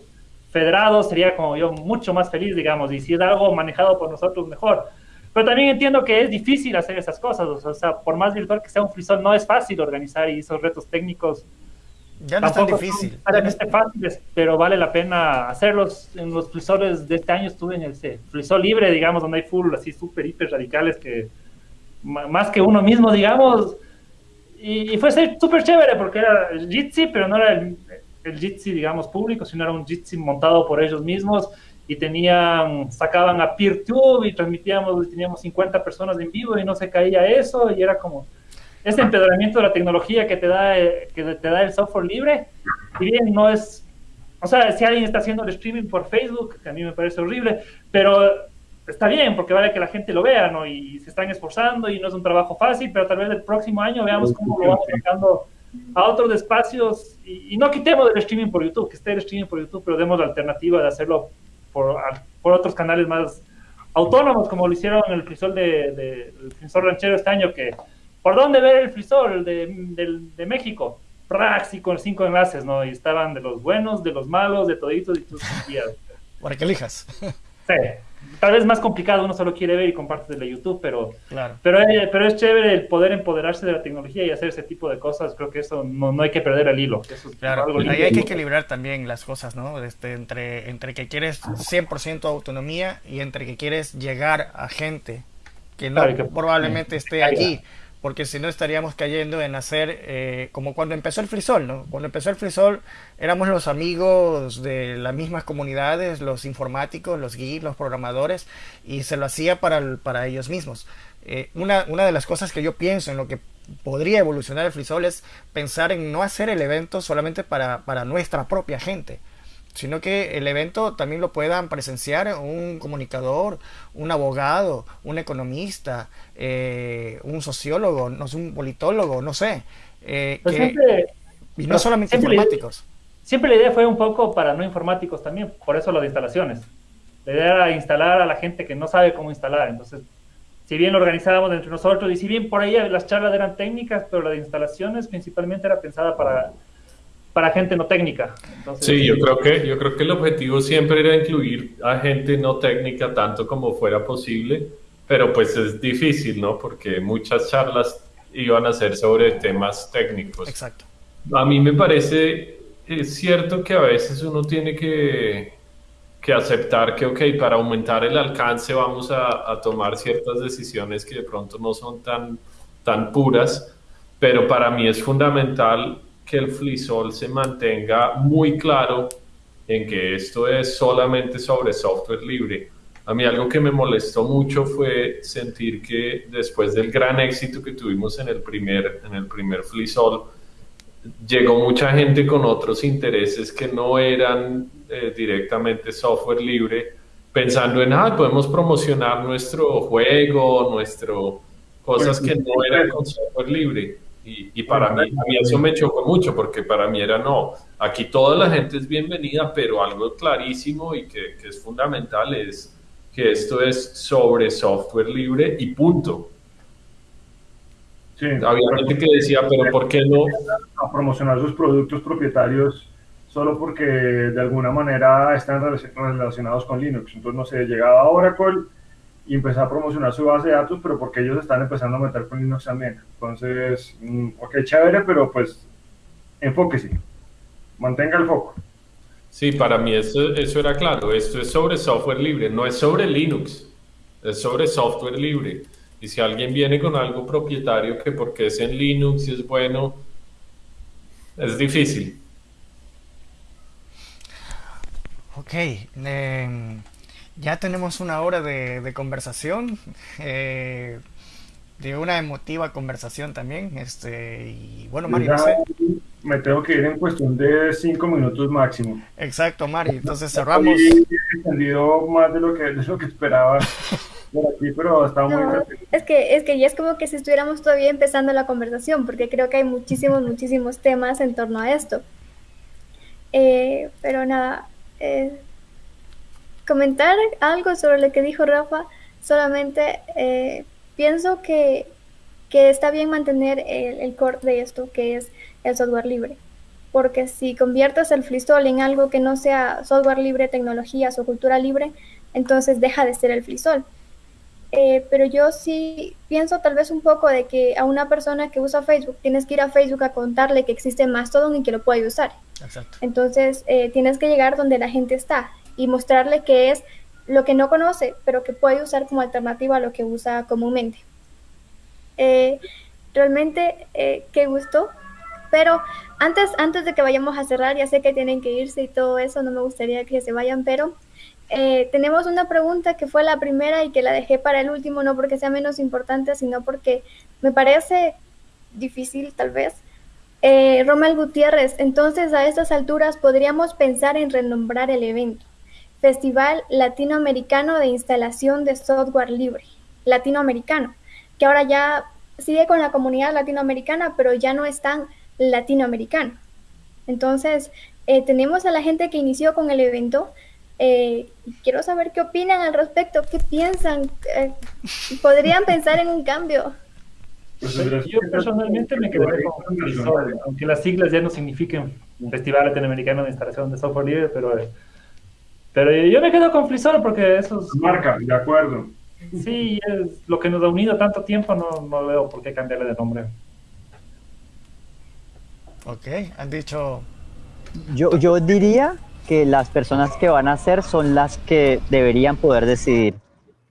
federados, sería como yo mucho más feliz, digamos, y si es algo manejado por nosotros, mejor. pero también entiendo que es difícil hacer esas cosas, o sea, por más virtual que sea un frisol, no es fácil organizar y esos retos técnicos ya no es tan difícil. Son fáciles, pero vale la pena hacerlos. En los frisoles de este año estuve en el frisol libre, digamos, donde hay full así súper, hiper radicales que más que uno mismo, digamos. Y, fue súper chévere porque era Jitsi, pero no era el, el Jitsi, digamos, público, sino era un Jitsi montado por ellos mismos y tenían, sacaban a PeerTube y transmitíamos, teníamos 50 personas en vivo y no se caía eso y era como ese empedramiento de la tecnología que te da, eh, que te da el software libre, y bien no es, o sea, si alguien está haciendo el streaming por Facebook, que a mí me parece horrible, pero está bien porque vale que la gente lo vea, ¿no? Y se están esforzando y no es un trabajo fácil, pero tal vez el próximo año veamos cómo lo vamos sacando a otros espacios y, no quitemos el streaming por YouTube, que esté el streaming por YouTube, pero demos la alternativa de hacerlo por, por otros canales más autónomos, como lo hicieron en el frisol de, de, el frisol ranchero este año, que ¿por dónde ver el frisol de, de, de México? Praxi con cinco enlaces, ¿no? Y estaban de los buenos, de los malos, de toditos y tus días. <laughs> Para que elijas. Sí tal vez más complicado, uno solo quiere ver y comparte desde YouTube, pero, claro. pero, eh, pero es chévere el poder empoderarse de la tecnología y hacer ese tipo de cosas. Creo que eso no, no hay que perder el hilo. claro, ahí hay que equilibrar también las cosas, ¿no? Este, entre, entre que quieres 100% autonomía y entre que quieres llegar a gente que no probablemente esté allí porque si no estaríamos cayendo en hacer eh, como cuando empezó el frisol, ¿no? Cuando empezó el frisol éramos los amigos de las mismas comunidades, los informáticos, los geeks, los programadores, y se lo hacía para, para ellos mismos. Eh, una, una de las cosas que yo pienso en lo que podría evolucionar el frisol es pensar en no hacer el evento solamente para, para nuestra propia gente, sino que el evento también lo puedan presenciar un comunicador, un abogado, un economista, eh, un sociólogo, no sé, un politólogo, no sé. Eh, pues y no solamente informáticos. siempre la idea fue un poco para no informáticos también, por eso lo de instalaciones. La idea era instalar a la gente que no sabe cómo instalar. Entonces, si bien lo organizábamos entre nosotros y si bien por ahí las charlas eran técnicas, pero la de instalaciones principalmente era pensada para para gente no técnica. sí, yo creo, que, yo creo que el objetivo siempre era incluir a gente no técnica tanto como fuera posible, pero pues es difícil, ¿no? Porque muchas charlas iban a ser sobre temas técnicos. Exacto. A mí me parece, es cierto que a veces uno tiene que, que aceptar que, ok, para aumentar el alcance vamos a, a, tomar ciertas decisiones que de pronto no son tan, tan puras, pero para mí es fundamental que el FLISOL se mantenga muy claro en que esto es solamente sobre software libre. A mí algo que me molestó mucho fue sentir que después del gran éxito que tuvimos en el primer, en el primer FLISOL, llegó mucha gente con otros intereses que no eran eh, directamente software libre, pensando en, ah, podemos promocionar nuestro juego, nuestro cosas que no eran con software libre. Y, para mí, a mí eso me chocó mucho porque para mí era no, aquí toda la gente es bienvenida, pero algo clarísimo y que, que es fundamental es que esto es sobre software libre y punto. Sí, Había gente que decía, pero ¿por qué no? A promocionar sus productos propietarios solo porque de alguna manera están relacionados con Linux. Entonces, no sé, llegaba Oracle y empezar a promocionar su base de datos, pero porque ellos están empezando a meter con Linux también. Entonces, mm, ok, chévere, pero pues enfóquese, mantenga el foco. Sí, para mí eso, eso era claro, esto es sobre software libre, no es sobre Linux, es sobre software libre. Y si alguien viene con algo propietario que porque es en Linux y es bueno, es difícil. Ok, eh, ya tenemos una hora de, conversación, eh, de una emotiva conversación también. Este, y bueno, Mari, no sé. Me tengo que ir en cuestión de cinco minutos máximo. Exacto, Mari. Entonces cerramos. He entendido más de lo que, de lo que esperaba. Aquí, pero estaba muy rápido. Es que, es que ya es como que si estuviéramos todavía empezando la conversación, porque creo que hay muchísimos, muchísimos temas en torno a esto. Eh, pero nada, eh, comentar algo sobre lo que dijo Rafa, solamente eh, pienso que, está bien mantener el, core de esto, que es el software libre. Porque si conviertes el FreeSol en algo que no sea software libre, tecnologías o cultura libre, entonces deja de ser el FreeSol. eh, pero yo sí pienso tal vez un poco de que a una persona que usa Facebook tienes que ir a Facebook a contarle que existe Mastodon y que lo puede usar. Exacto. Entonces eh, tienes que llegar donde la gente está y mostrarle que es lo que no conoce, pero que puede usar como alternativa a lo que usa comúnmente. Eh, realmente, qué gusto. Pero antes, antes de que vayamos a cerrar, ya sé que tienen que irse y todo eso, no me gustaría que se vayan, pero eh, tenemos una pregunta que fue la primera y que la dejé para el último, no porque sea menos importante, sino porque me parece difícil tal vez. Eh, Romel Gutiérrez, entonces a estas alturas podríamos pensar en renombrar el evento. Festival Latinoamericano de Instalación de Software Libre, latinoamericano, que ahora ya sigue con la comunidad latinoamericana, pero ya no es tan latinoamericano. Entonces, eh, tenemos a la gente que inició con el evento, eh, quiero saber qué opinan al respecto, qué piensan, eh, podrían pensar en un cambio. Pues, yo personalmente me quedé con aunque las siglas ya no signifiquen Festival Latinoamericano de Instalación de Software Libre, pero, pero yo me quedo con Flisol porque eso es... Marca, de acuerdo. Sí, es lo que nos ha unido tanto tiempo, no, no veo por qué cambiarle de nombre. Ok, han dicho... Yo, yo diría que las personas que van a hacer son las que deberían poder decidir.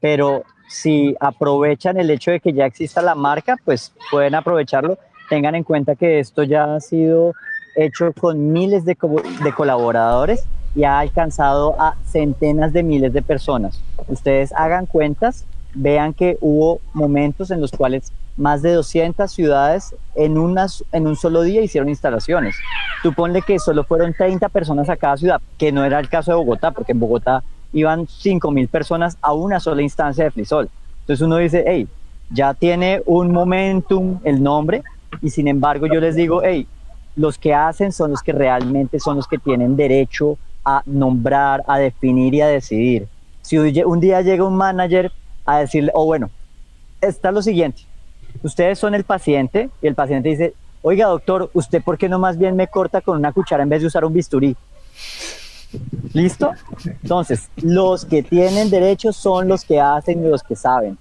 Pero si aprovechan el hecho de que ya exista la marca, pues pueden aprovecharlo. Tengan en cuenta que esto ya ha sido hecho con miles de, de colaboradores y ha alcanzado a centenas de miles de personas. Ustedes hagan cuentas, vean que hubo momentos en los cuales más de 200 ciudades en, unas, en un solo día hicieron instalaciones. Tú ponle que solo fueron 30 personas a cada ciudad, que no era el caso de Bogotá, porque en Bogotá iban 5.000 personas a una sola instancia de Flisol. Entonces uno dice, hey, ya tiene un momentum el nombre, y sin embargo yo les digo, hey, los que hacen son los que realmente son los que tienen derecho a nombrar, a definir y a decidir. Si un día llega un manager a decirle, oh bueno, está lo siguiente, ustedes son el paciente y el paciente dice, oiga doctor, ¿usted por qué no más bien me corta con una cuchara en vez de usar un bisturí? ¿Listo? Entonces, los que tienen derechos son los que hacen y los que saben.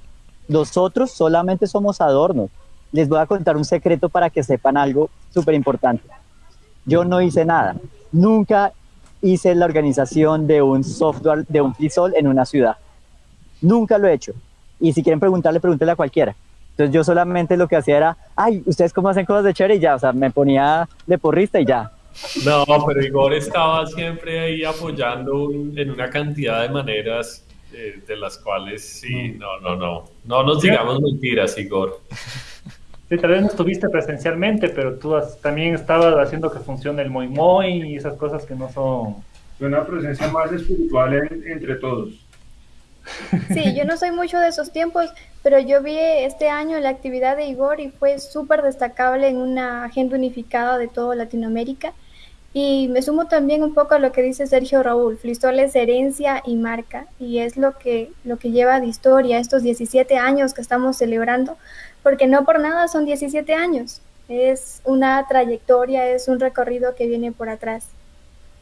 Nosotros solamente somos adornos. Les voy a contar un secreto para que sepan algo súper importante. Yo no hice nada. Nunca hice la organización de un software, de un FreeSol en una ciudad. Nunca lo he hecho. Y si quieren preguntarle, pregúntenle a cualquiera. Entonces yo solamente lo que hacía era, ay, ¿ustedes cómo hacen cosas de chévere? Y ya, o sea, me ponía de porrista y ya. No, pero Igor estaba siempre ahí apoyando en una cantidad de maneras eh, de las cuales sí, mm. no, no, no. No nos digamos mentiras, Igor. <laughs> Sí, tal vez no estuviste presencialmente, pero tú también estabas haciendo que funcione el Moi Moi y esas cosas que no son... Una presencia más espiritual entre todos. Sí, yo no soy mucho de esos tiempos, pero yo vi este año la actividad de Igor y fue súper destacable en una agenda unificada de toda Latinoamérica. Y me sumo también un poco a lo que dice Sergio Raúl, Flistol es herencia y marca, y es lo que, lo que lleva de historia estos 17 años que estamos celebrando, porque no por nada son 17 años, es una trayectoria, es un recorrido que viene por atrás.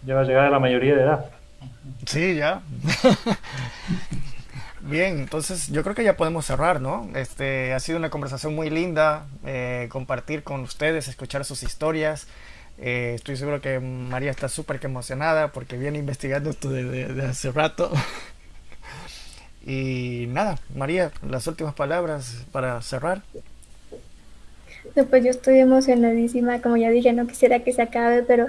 Ya va a llegar a la mayoría de edad. Sí, ya. <laughs> Bien, entonces yo creo que ya podemos cerrar, ¿no? Este ha sido una conversación muy linda, eh, compartir con ustedes, escuchar sus historias. Eh, estoy seguro que María está súper emocionada porque viene investigando esto desde hace rato. <laughs> y nada, María, las últimas palabras para cerrar. Pues yo estoy emocionadísima, como ya dije, no quisiera que se acabe, pero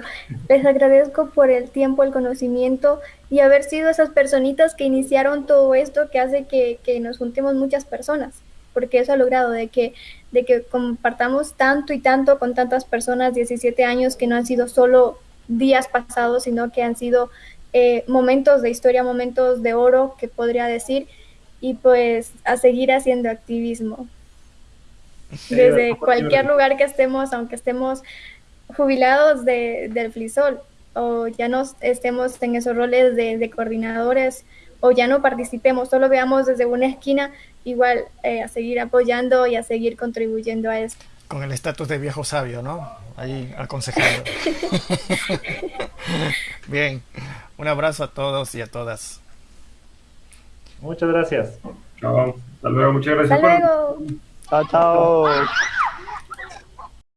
les agradezco por el tiempo, el conocimiento y haber sido esas personitas que iniciaron todo esto que hace que, que nos juntemos muchas personas, porque eso ha logrado de que, de que compartamos tanto y tanto con tantas personas, 17 años que no han sido solo días pasados, sino que han sido eh, momentos de historia, momentos de oro, que podría decir, y pues a seguir haciendo activismo desde cualquier lugar que estemos, aunque estemos jubilados de, del FLISOL o ya no estemos en esos roles de, coordinadores o ya no participemos, solo veamos desde una esquina, igual eh, a seguir apoyando y a seguir contribuyendo a esto. Con el estatus de viejo sabio, ¿no? Ahí aconsejando. <laughs> <laughs> Bien, un abrazo a todos y a todas. Muchas gracias. Chao. Hasta luego. Muchas gracias. Hasta por- luego. Chao, chao.